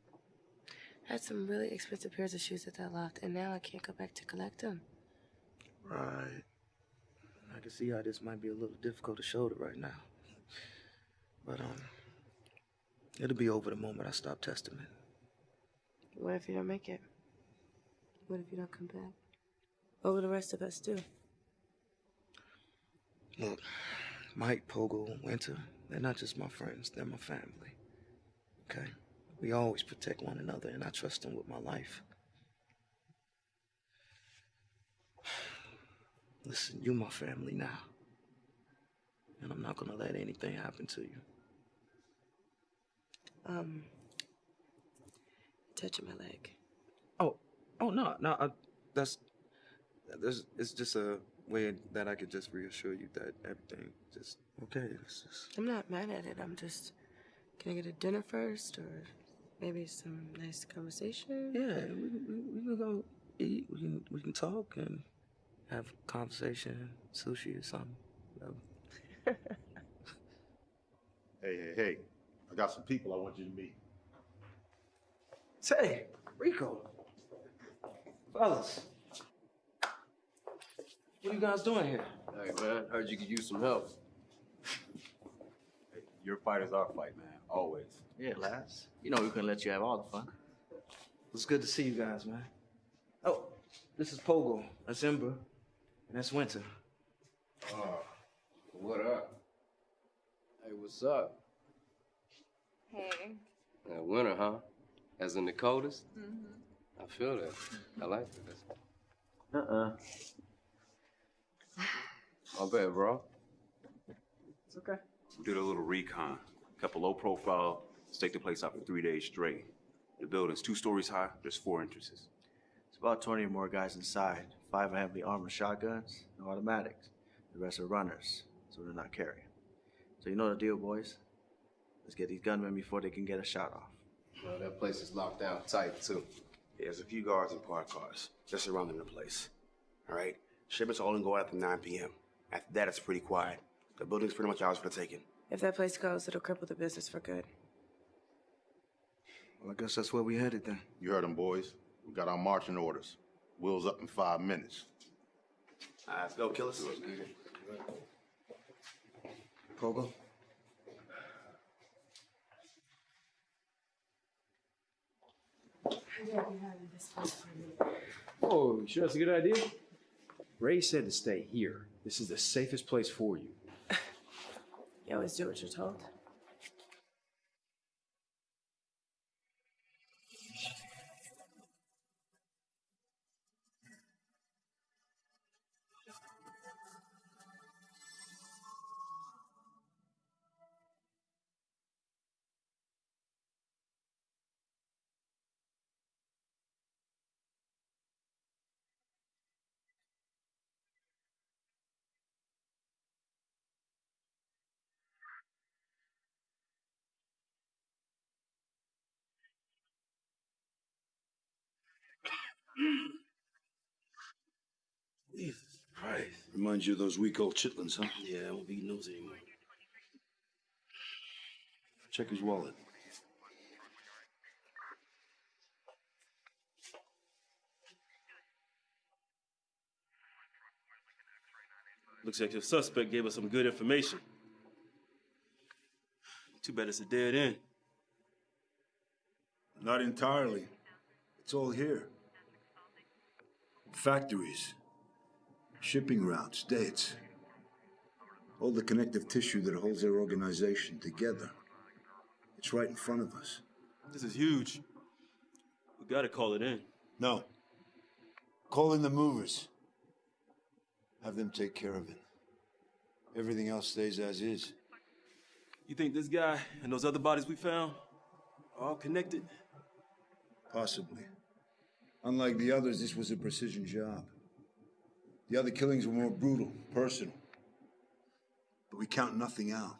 I had some really expensive pairs of shoes at that loft, and now I can't go back to collect them. Right. I can see how this might be a little difficult to shoulder right now. But, um, it'll be over the moment I stop Testament. What if you don't make it? What if you don't come back? What will the rest of us do? Look, Mike, Pogo, Winter, they're not just my friends, they're my family. Okay? We always protect one another, and I trust them with my life. *sighs* Listen—you're my family now. And I'm not gonna let anything happen to you. Um, touching my leg. Oh, oh no, no, I, that's, that's, it's just a way that I could just reassure you that everything just okay. It's just, I'm not mad at it. I'm just. Can I get a dinner first, or maybe some nice conversation? yeah, we, we, we can go eat. We can we can talk and have conversation, sushi or something. *laughs* Hey, hey, hey. I got some people I want you to meet. Say, Rico, fellas, what are you guys doing here? Hey, man, heard you could use some help. Your fight is our fight, man. Always. Yeah, lads. You know we couldn't let you have all the fun. It's good to see you guys, man. Oh, this is Pogo. That's Ember. And that's Winter. Oh, what up? Hey, what's up? Hey. Uh, winter, huh? As in the coldest? Mm-hmm. I feel that. I like that. Uh-uh. My bad, bro. It's okay. We did a little recon. Kept a low profile, stake the place out for three days straight. The building's two stories high, there's four entrances. It's about 20 or more guys inside. Five are heavily armored shotguns, no automatics. The rest are runners, so they're not carrying. So you know the deal, boys. Let's get these gunmen before they can get a shot off. Well, that place is locked down tight, too. There's a few guards and parked cars just surrounding the place. All right? Shipments only go out after 9 p.m. After that, it's pretty quiet. The building's pretty much ours for the taking. If that place goes, it'll cripple the business for good. Well, I guess that's where we headed then. You heard them, boys. We got our marching orders. Wheels up in five minutes. All right, let's go, killers. Pogo? Oh, you sure that's a good idea? Ray said to stay here. This is the safest place for you. *laughs* You always do what you're told. Jesus Christ. Reminds you of those weak old chitlins, huh? Yeah, I won't be eating those anymore. Check his wallet. Looks like your suspect gave us some good information. Too bad it's a dead end. Not entirely. It's all here. Factories, shipping routes, dates. All the connective tissue that holds their organization together. It's right in front of us. This is huge. We gotta call it in. No. Call in the movers. Have them take care of it. Everything else stays as is. You think this guy and those other bodies we found are all connected? Possibly. Unlike the others, this was a precision job. The other killings were more brutal, personal. But we count nothing out.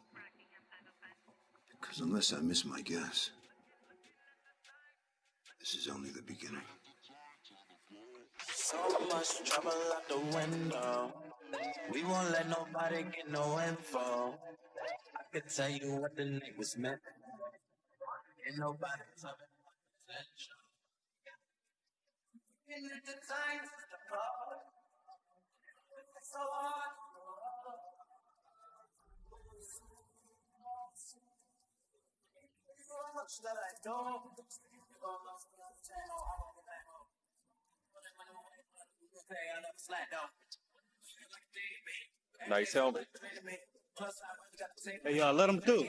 Because unless I miss my guess, this is only the beginning. So much trouble out the window. We won't let nobody get no info. I could tell you what the night was meant. Ain't nobody talking And at the times it's the so hard. So much that I don't. Nice helmet. Hey, y'all, let him through.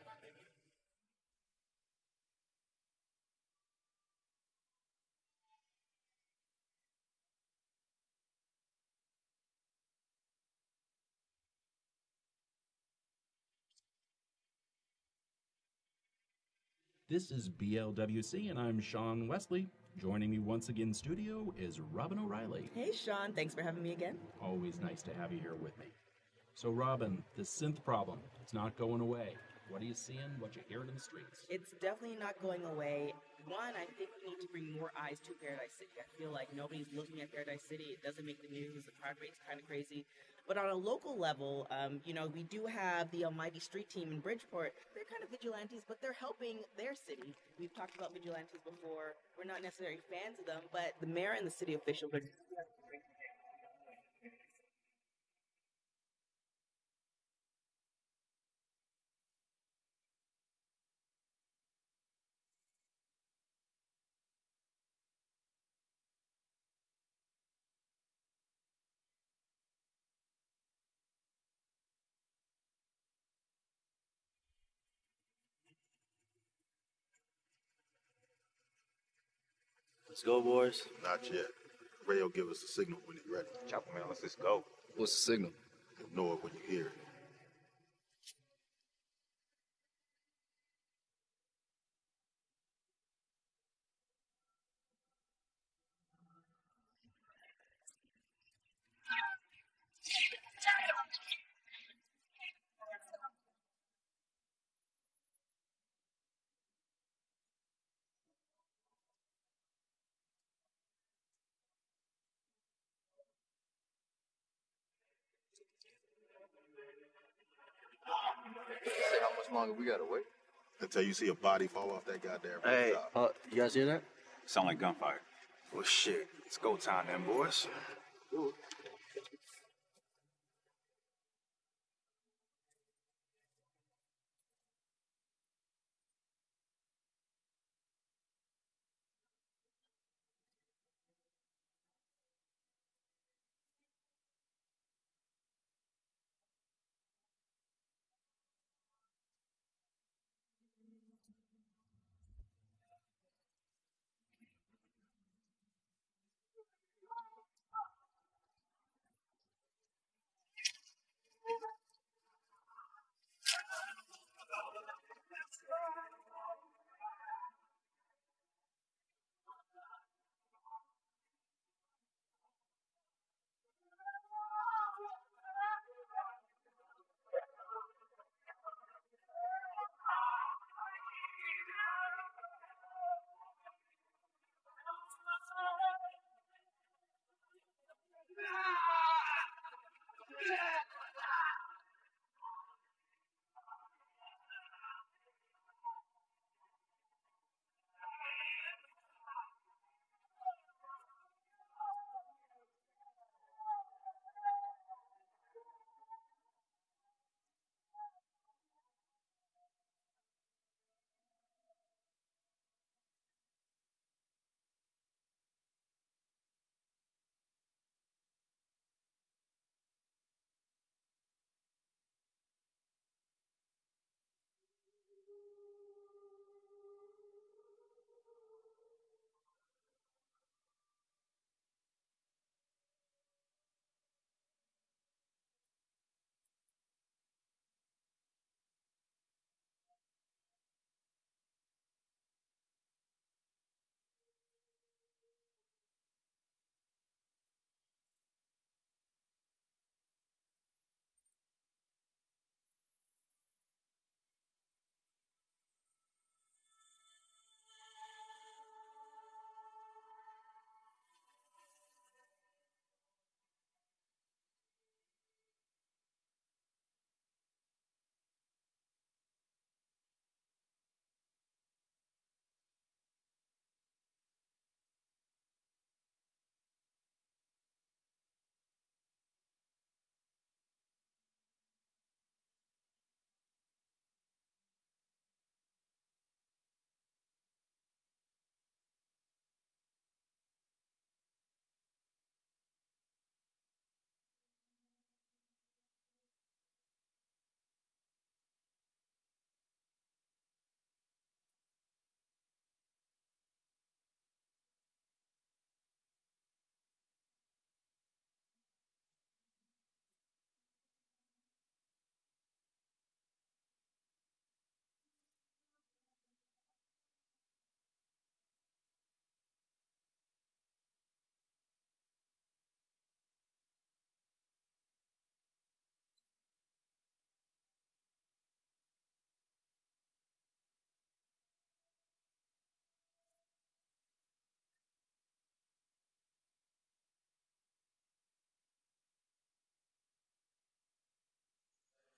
This is BLWC, and I'm Sean Wesley. Joining me once again in studio is Robin O'Reilly. Hey, Sean. Thanks for having me again. Always nice to have you here with me. So, Robin, the synth problem, it's not going away. What are you seeing? What you hearing in the streets? It's definitely not going away. One, I think we need to bring more eyes to Paradise City. I feel like nobody's looking at Paradise City. It doesn't make the news. The crime rate's kind of crazy. But on a local level, um, you know, we do have the Almighty Street Team in Bridgeport. They're kind of vigilantes, but they're helping their city. We've talked about vigilantes before. We're not necessarily fans of them, but the mayor and the city officials are Let's go, boys. Not yet. Ray will give us a signal when he's ready. Chopper man, let's just go. What's the signal? Ignore it when you hear it. Much longer we gotta wait? Until you see a body fall off that goddamn Hey, rooftop. uh, you guys hear that? Sound like gunfire. Well, shit. It's go time then, boys.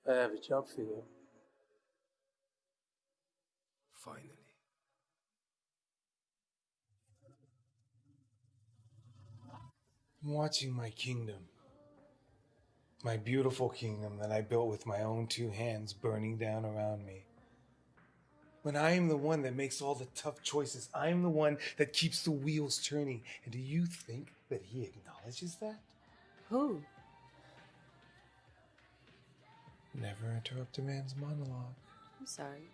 I have a job for you. Finally. I'm watching my kingdom. My beautiful kingdom that I built with my own two hands burning down around me. When I am the one that makes all the tough choices, I am the one that keeps the wheels turning. And do you think that he acknowledges that? Who? Never interrupt a man's monologue. I'm sorry.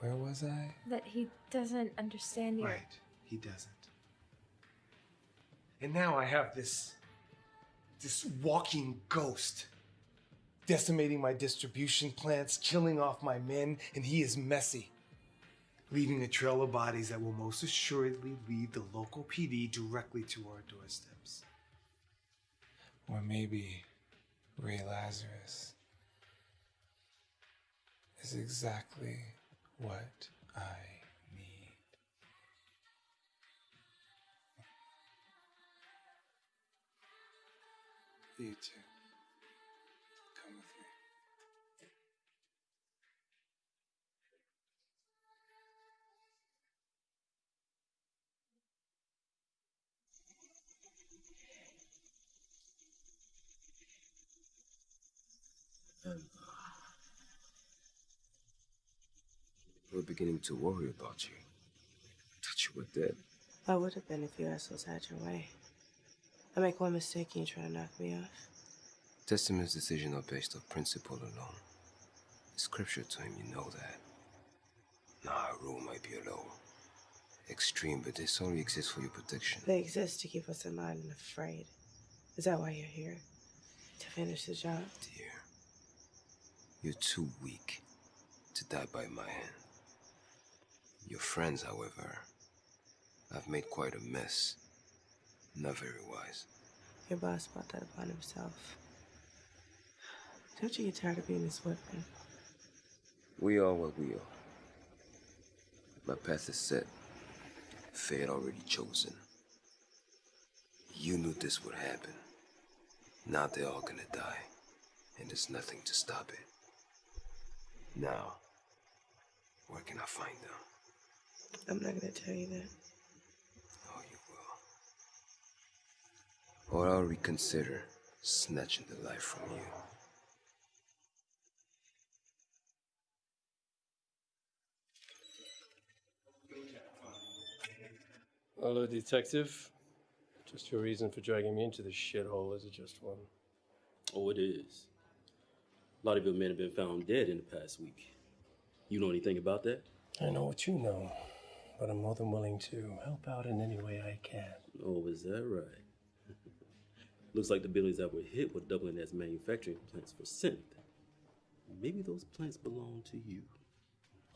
Where was I? That he doesn't understand you. Right. He doesn't. And now I have this. this walking ghost. Decimating my distribution plants, killing off my men, and he is messy. Leaving a trail of bodies that will most assuredly lead the local PD directly to our doorsteps. Or maybe Ray Lazarus is exactly what I need. You too. Beginning to worry about you. I Thought you were dead. I would have been if you assholes had your way. I make one mistake and you try to knock me off. Testament's decisions are based on principle alone. The scripture to him, you know that. Now, our rule might be a little extreme, but this only exists for your protection. They exist to keep us in line and afraid. Is that why you're here? To finish the job? Dear, you're too weak to die by my hand. Your friends, however, have made quite a mess. Not very wise. Your boss brought that upon himself. Don't you get tired of being his weapon? We are what we are. My path is set. Fate already chosen. You knew this would happen. Now they're all gonna die. And there's nothing to stop it. Now, where can I find them? I'm not gonna tell you that. Oh, you will. Or I'll reconsider snatching the life from you. Hello, detective. Just your reason for dragging me into this shithole, is it just one? Oh, it is. A lot of your men have been found dead in the past week. You know anything about that? I know what you know, but I'm more than willing to help out in any way I can. Oh, is that right? *laughs* Looks like the buildings that were hit were doubling as manufacturing plants for synth. Maybe those plants belong to you.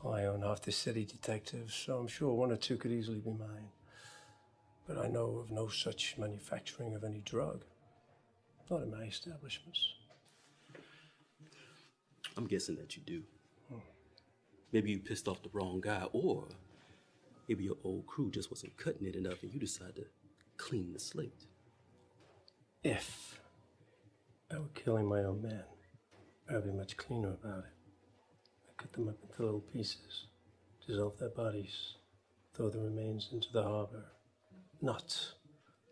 I own half the city, detective, so I'm sure one or two could easily be mine. But I know of no such manufacturing of any drug. Not in my establishments. I'm guessing that you do. Hmm. Maybe you pissed off the wrong guy, or maybe your old crew just wasn't cutting it enough and you decided to clean the slate. If I were killing my own men, I'd be much cleaner about it. I cut them up into little pieces, dissolve their bodies, throw the remains into the harbor. Not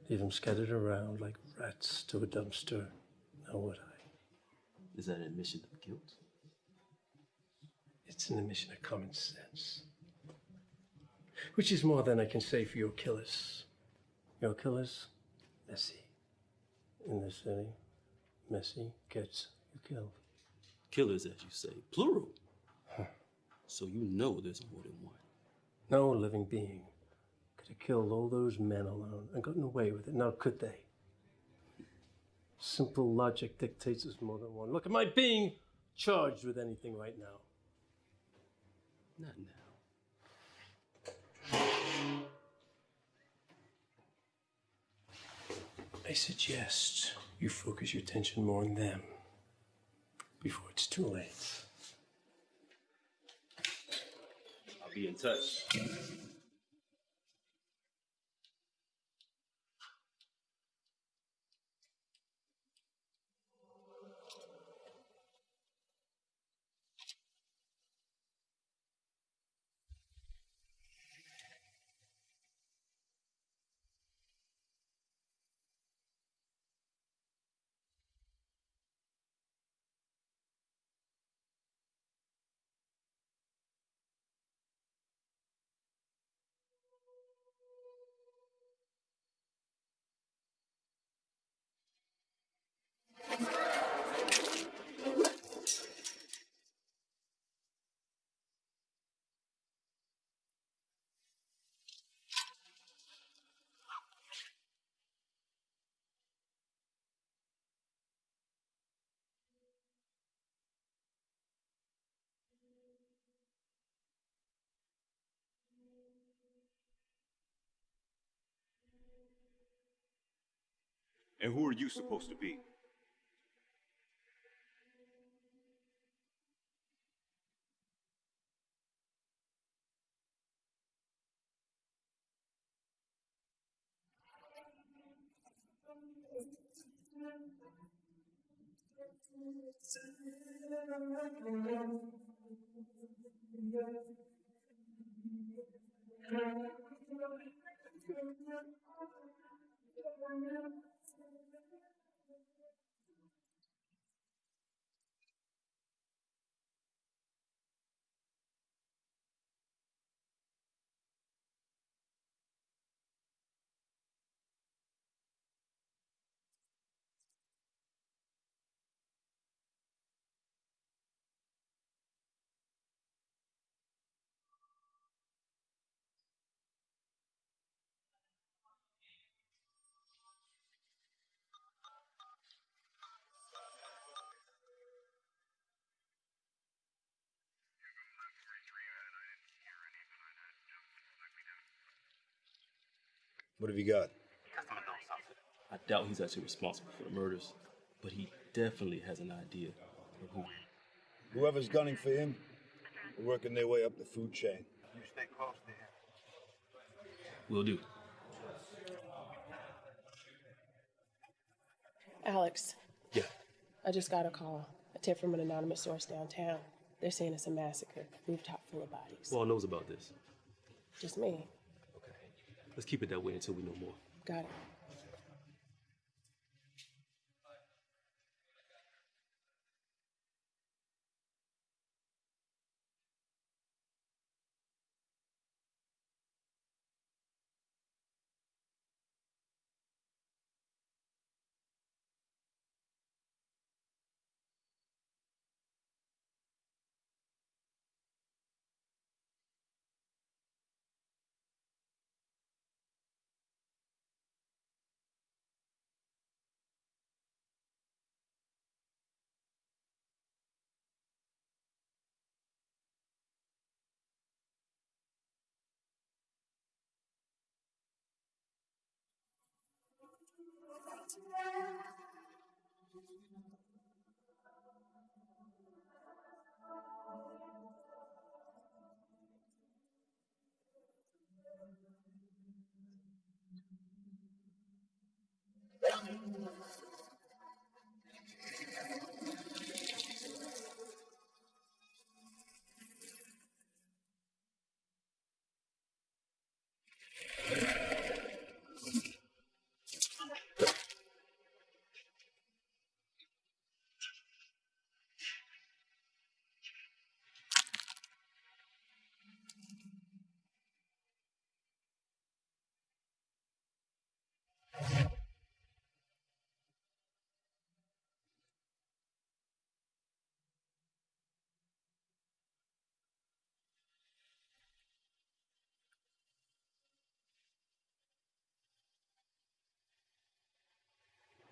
leave them scattered around like rats to a dumpster. Now would I? Is that an admission of guilt? It's an admission of common sense. Which is more than I can say for your killers. Your killers, messy. In the city, messy gets you killed. Killers, as you say, plural. So you know there's more than one. No living being could have killed all those men alone and gotten away with it. Now, could they? Simple logic dictates there's more than one. Look, am I being charged with anything right now? Not now. I suggest you focus your attention more on them before it's too late. I'll be in touch. And who are you supposed to be? *laughs* What have you got? I doubt he's actually responsible for the murders, but he definitely has an idea of who. Whoever's gunning for him, are working their way up the food chain. You stay close to him. Will do. Alex. Yeah. I just got a call. A tip from an anonymous source downtown. They're saying it's a massacre. Rooftop full of bodies. Who all knows about this? Just me. Let's keep it that way until we know more. Got it.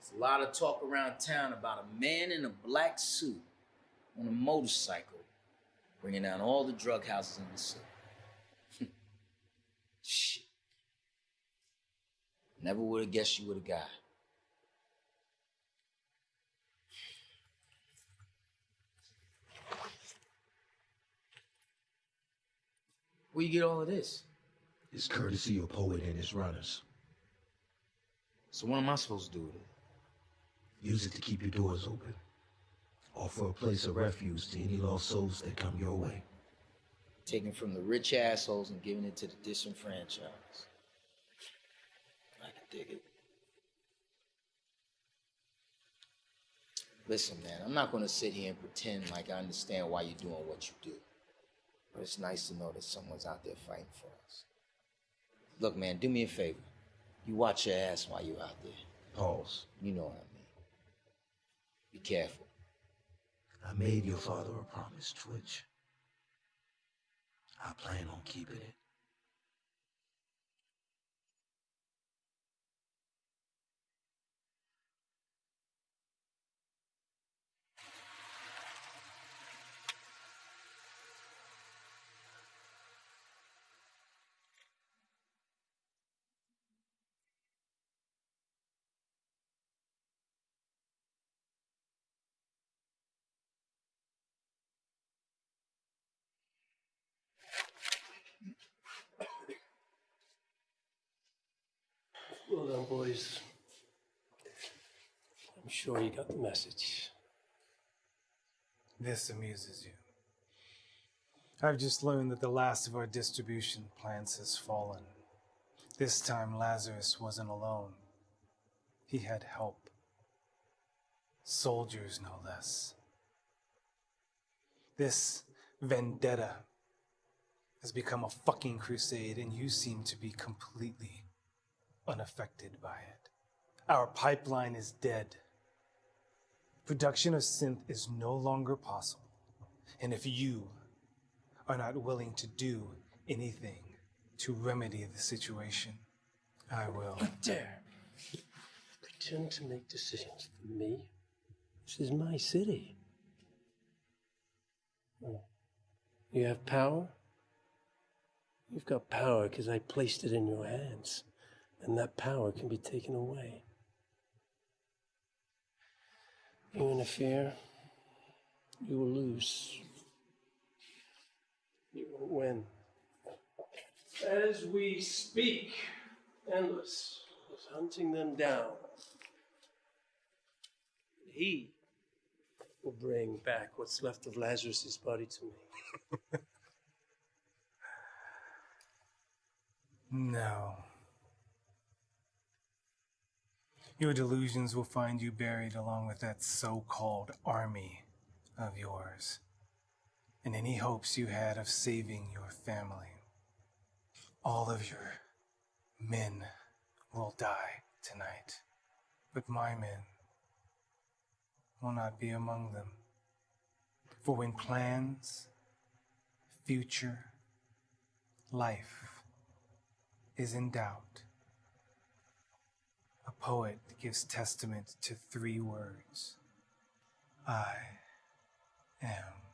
There's a lot of talk around town about a man in a black suit on a motorcycle bringing down all the drug houses in the city. *laughs* Shit. Never would have guessed you were the guy. Where you get all of this? It's courtesy of Poet and his runners. So what am I supposed to do with it? Use it to keep your doors open. Offer a place of refuge to any lost souls that come your way. Taking from the rich assholes and giving it to the disenfranchised. I can dig it. Listen, man, I'm not going to sit here and pretend like I understand why you're doing what you do. But it's nice to know that someone's out there fighting for us. Look, man, do me a favor. You watch your ass while you're out there. Pause. You know what I mean. Be careful. I made your father a promise, Twitch. I plan on keeping it. Well done, boys. I'm sure you got the message. This amuses you. I've just learned that the last of our distribution plants has fallen. This time Lazarus wasn't alone. He had help. Soldiers, no less. This vendetta has become a fucking crusade, and you seem to be completely unaffected by it. Our pipeline is dead. Production of synth is no longer possible. And if you are not willing to do anything to remedy the situation, I will. Dare pretend to make decisions for me? This is my city. You have power? You've got power because I placed it in your hands, and that power can be taken away. You interfere, you will lose. You will win. As we speak, Endless is hunting them down. He will bring back what's left of Lazarus's body to me. *laughs* No. Your delusions will find you buried along with that so called army of yours, and any hopes you had of saving your family. All of your men will die tonight, but my men will not be among them. For when plans, future, life is in doubt, poet gives testament to three words. I am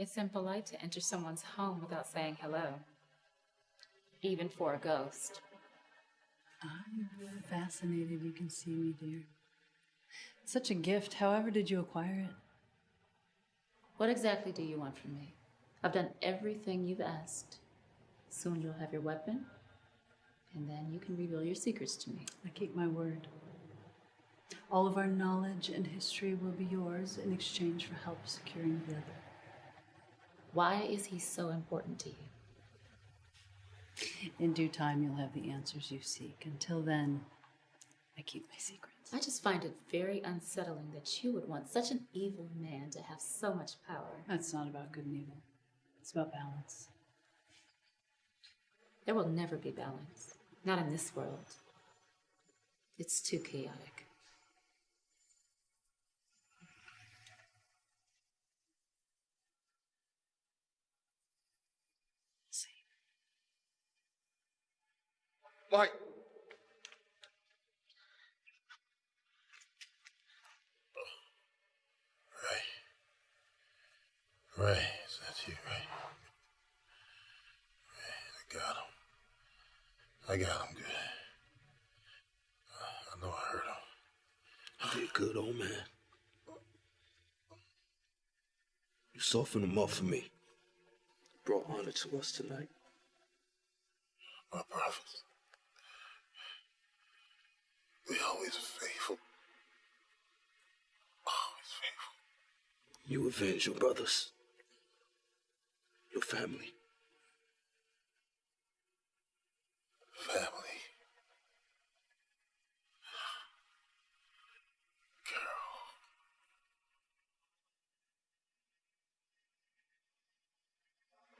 It's impolite to enter someone's home without saying hello, even for a ghost. I'm fascinated you can see me, dear. Such a gift. However, did you acquire it? What exactly do you want from me? I've done everything you've asked. Soon you'll have your weapon, and then you can reveal your secrets to me. I keep my word. All of our knowledge and history will be yours in exchange for help securing the other. Why is he so important to you? In due time, you'll have the answers you seek. Until then, I keep my secrets. I just find it very unsettling that you would want such an evil man to have so much power. That's not about good and evil. It's about balance. There will never be balance. Not in this world. It's too chaotic. Mike. Ray. Ray, is that you, Ray? Ray, I got him. I got him good. I know I hurt him. You did good, old man. You softened him up for me. Brought honor to us tonight. My brothers. We always faithful. Always faithful. You avenge your brothers. Your family. Family.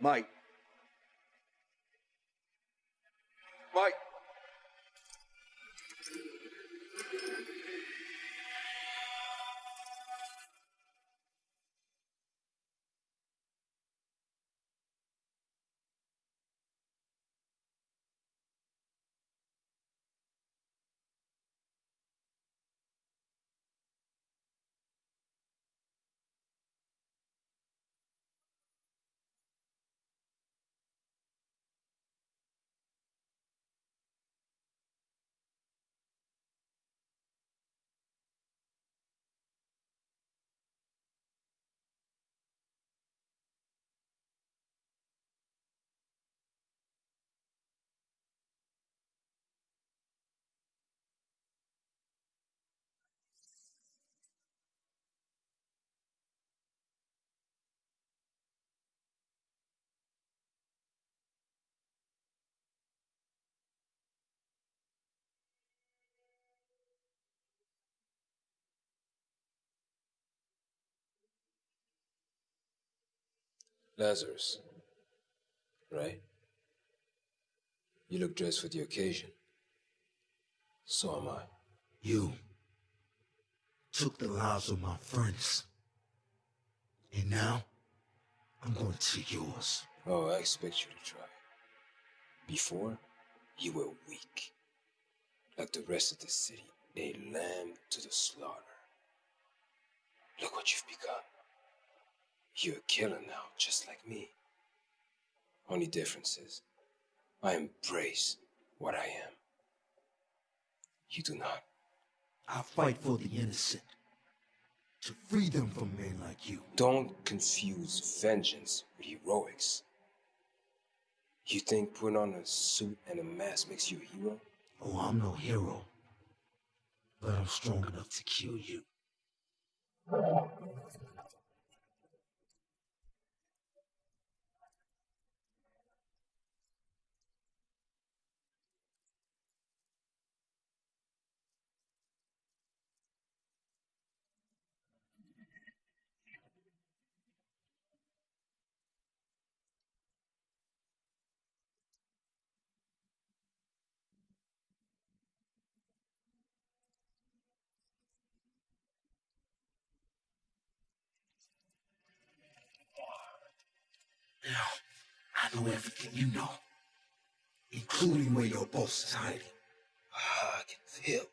Mike. Mike. Lazarus. Right? You look dressed for the occasion. So am I. You took the lives of my friends. And now, I'm going to take yours. Oh, I expect you to try. Before, you were weak. Like the rest of the city, a lamb to the slaughter. Look what you've become. You're a killer now, just like me. Only difference is, I embrace what I am. You do not. I fight for the innocent. To free them from men like you. Don't confuse vengeance with heroics. You think putting on a suit and a mask makes you a hero? Oh, I'm no hero. But I'm strong enough to kill you. I know everything you know, including where your boss is hiding. Ah, I can feel.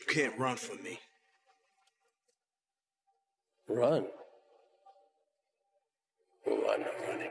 You can't run from me. Run. Oh, I'm not running.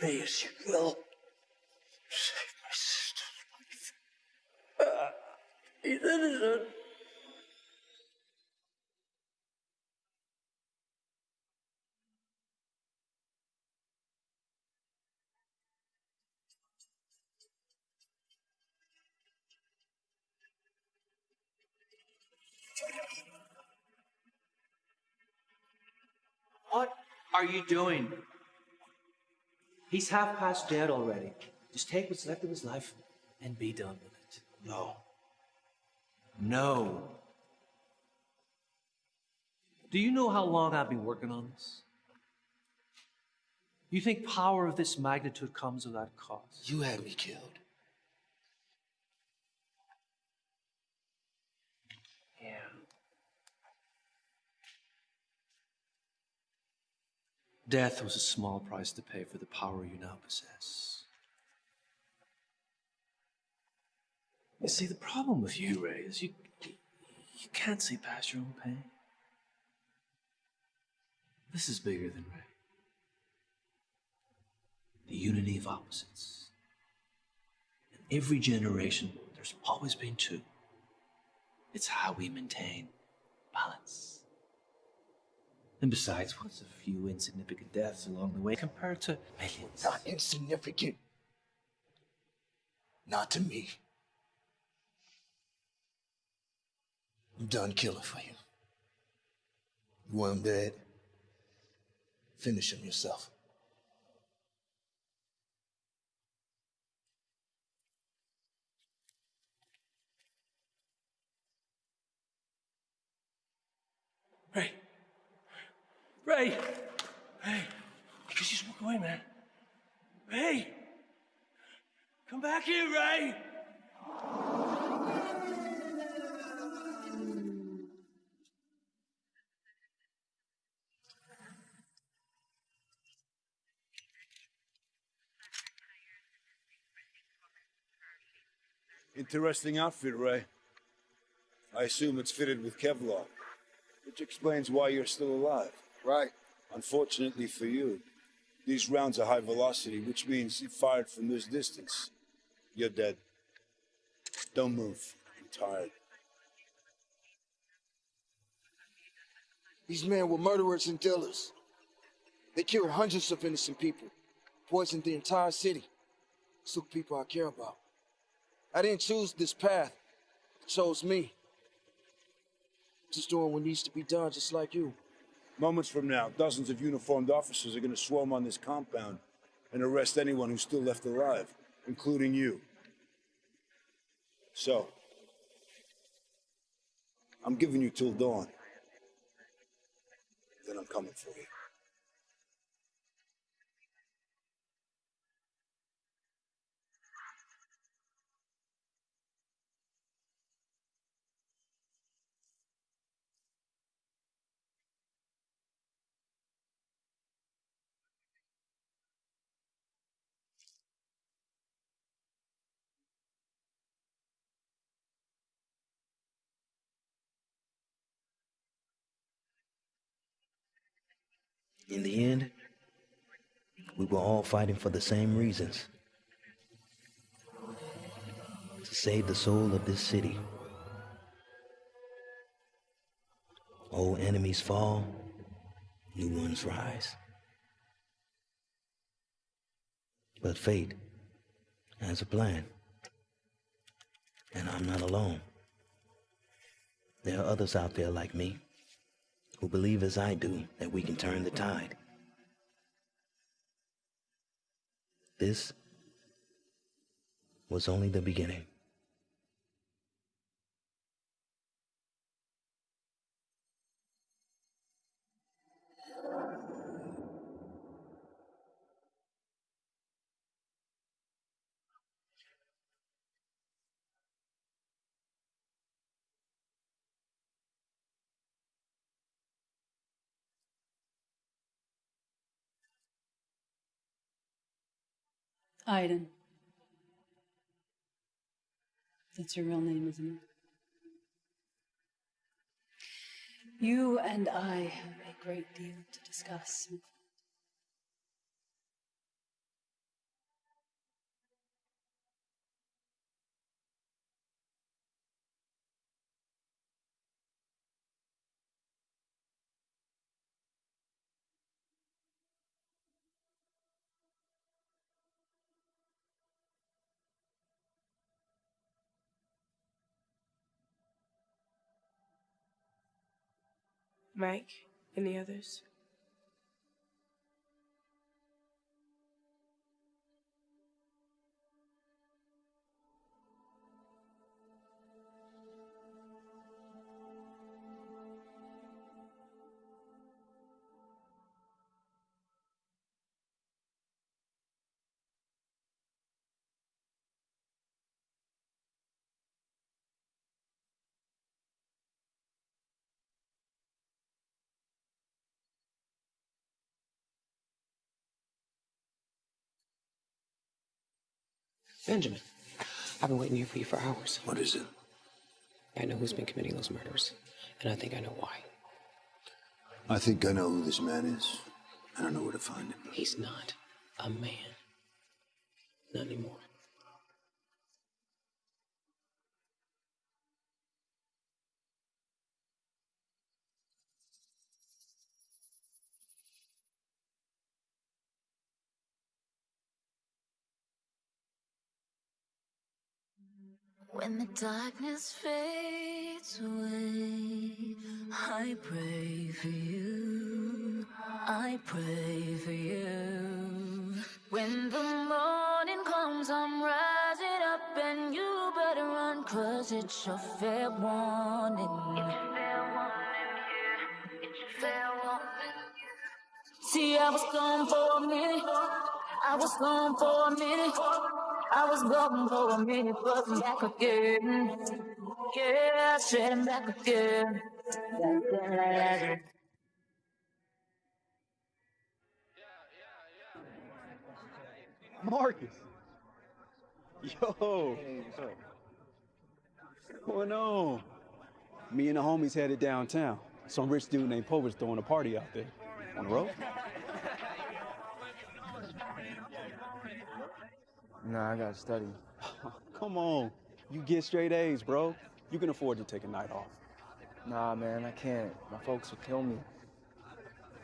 May as you will. Save my sister's life. Uh, he's innocent. What are you doing? He's half past dead already. Just take what's left of his life and be done with it. No. No. Do you know how long I've been working on this? You think power of this magnitude comes without cost? You had me killed. Death was a small price to pay for the power you now possess. You see, the problem with you, Ray, is you, you can't see past your own pain. This is bigger than Ray. The unity of opposites. In every generation, there's always been two. It's how we maintain balance. And besides, what's a few insignificant deaths along the way compared to millions? Not insignificant. Not to me. I'm done killing for you. You want him dead? Finish him yourself. Ray! Ray! Ray! You just walk away, man. Hey! Come back here, Ray! Interesting outfit, Ray. I assume it's fitted with Kevlar, which explains why you're still alive. Right. Unfortunately for you, these rounds are high velocity, which means if fired from this distance, you're dead. Don't move. I'm tired. These men were murderers and killers. They killed hundreds of innocent people, poisoned the entire city, took people I care about. I didn't choose this path. It chose me. Just doing what needs to be done, just like you. Moments from now, dozens of uniformed officers are going to swarm on this compound and arrest anyone who's still left alive, including you. So, I'm giving you till dawn. Then I'm coming for you. In the end, we were all fighting for the same reasons to save the soul of this city. Old enemies fall, new ones rise. But fate has a plan, and I'm not alone. There are others out there like me who believe as I do that we can turn the tide. This was only the beginning. Aiden. That's your real name, isn't it? You and I have a great deal to discuss. Mike, any others? Benjamin, I've been waiting here for you for hours. What is it? I know who's been committing those murders, and I think I know why. I think I know who this man is. I don't know where to find him. He's not a man. Not anymore. When the darkness fades away, I pray for you. I pray for you. When the morning comes, I'm rising up, and you better run, cause it's your fair warning. It's fair warning, yeah. It's fair warning. See, I was gone for a minute. I was gone for a minute. I was gone for a minute, but I'm back again. Yeah, said I'm back again. Back again. Marcus. Yo. What's going on? Me and the homies headed downtown. Some rich dude named Pover's throwing a party out there. On the road? Nah, I gotta study. *laughs* Come on. You get straight A's, bro. You can afford to take a night off. Nah, man, I can't. My folks would kill me.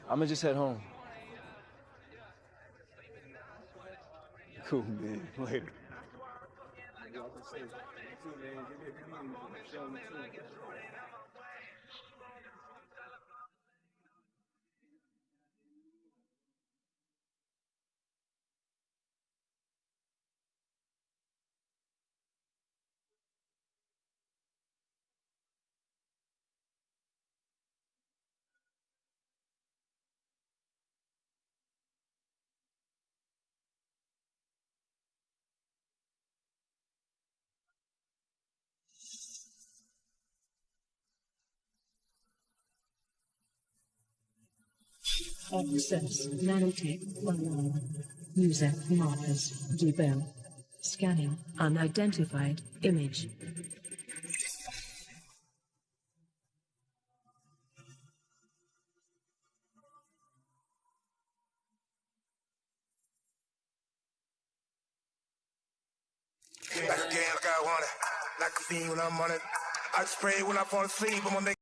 I'ma just head home. Cool, man. *laughs* Later. Access Nanotech 1 User Marcus Dubell. Scanning unidentified image. Like I want it. Like a fiend when I'm on it. I spray when I fall asleep, but when they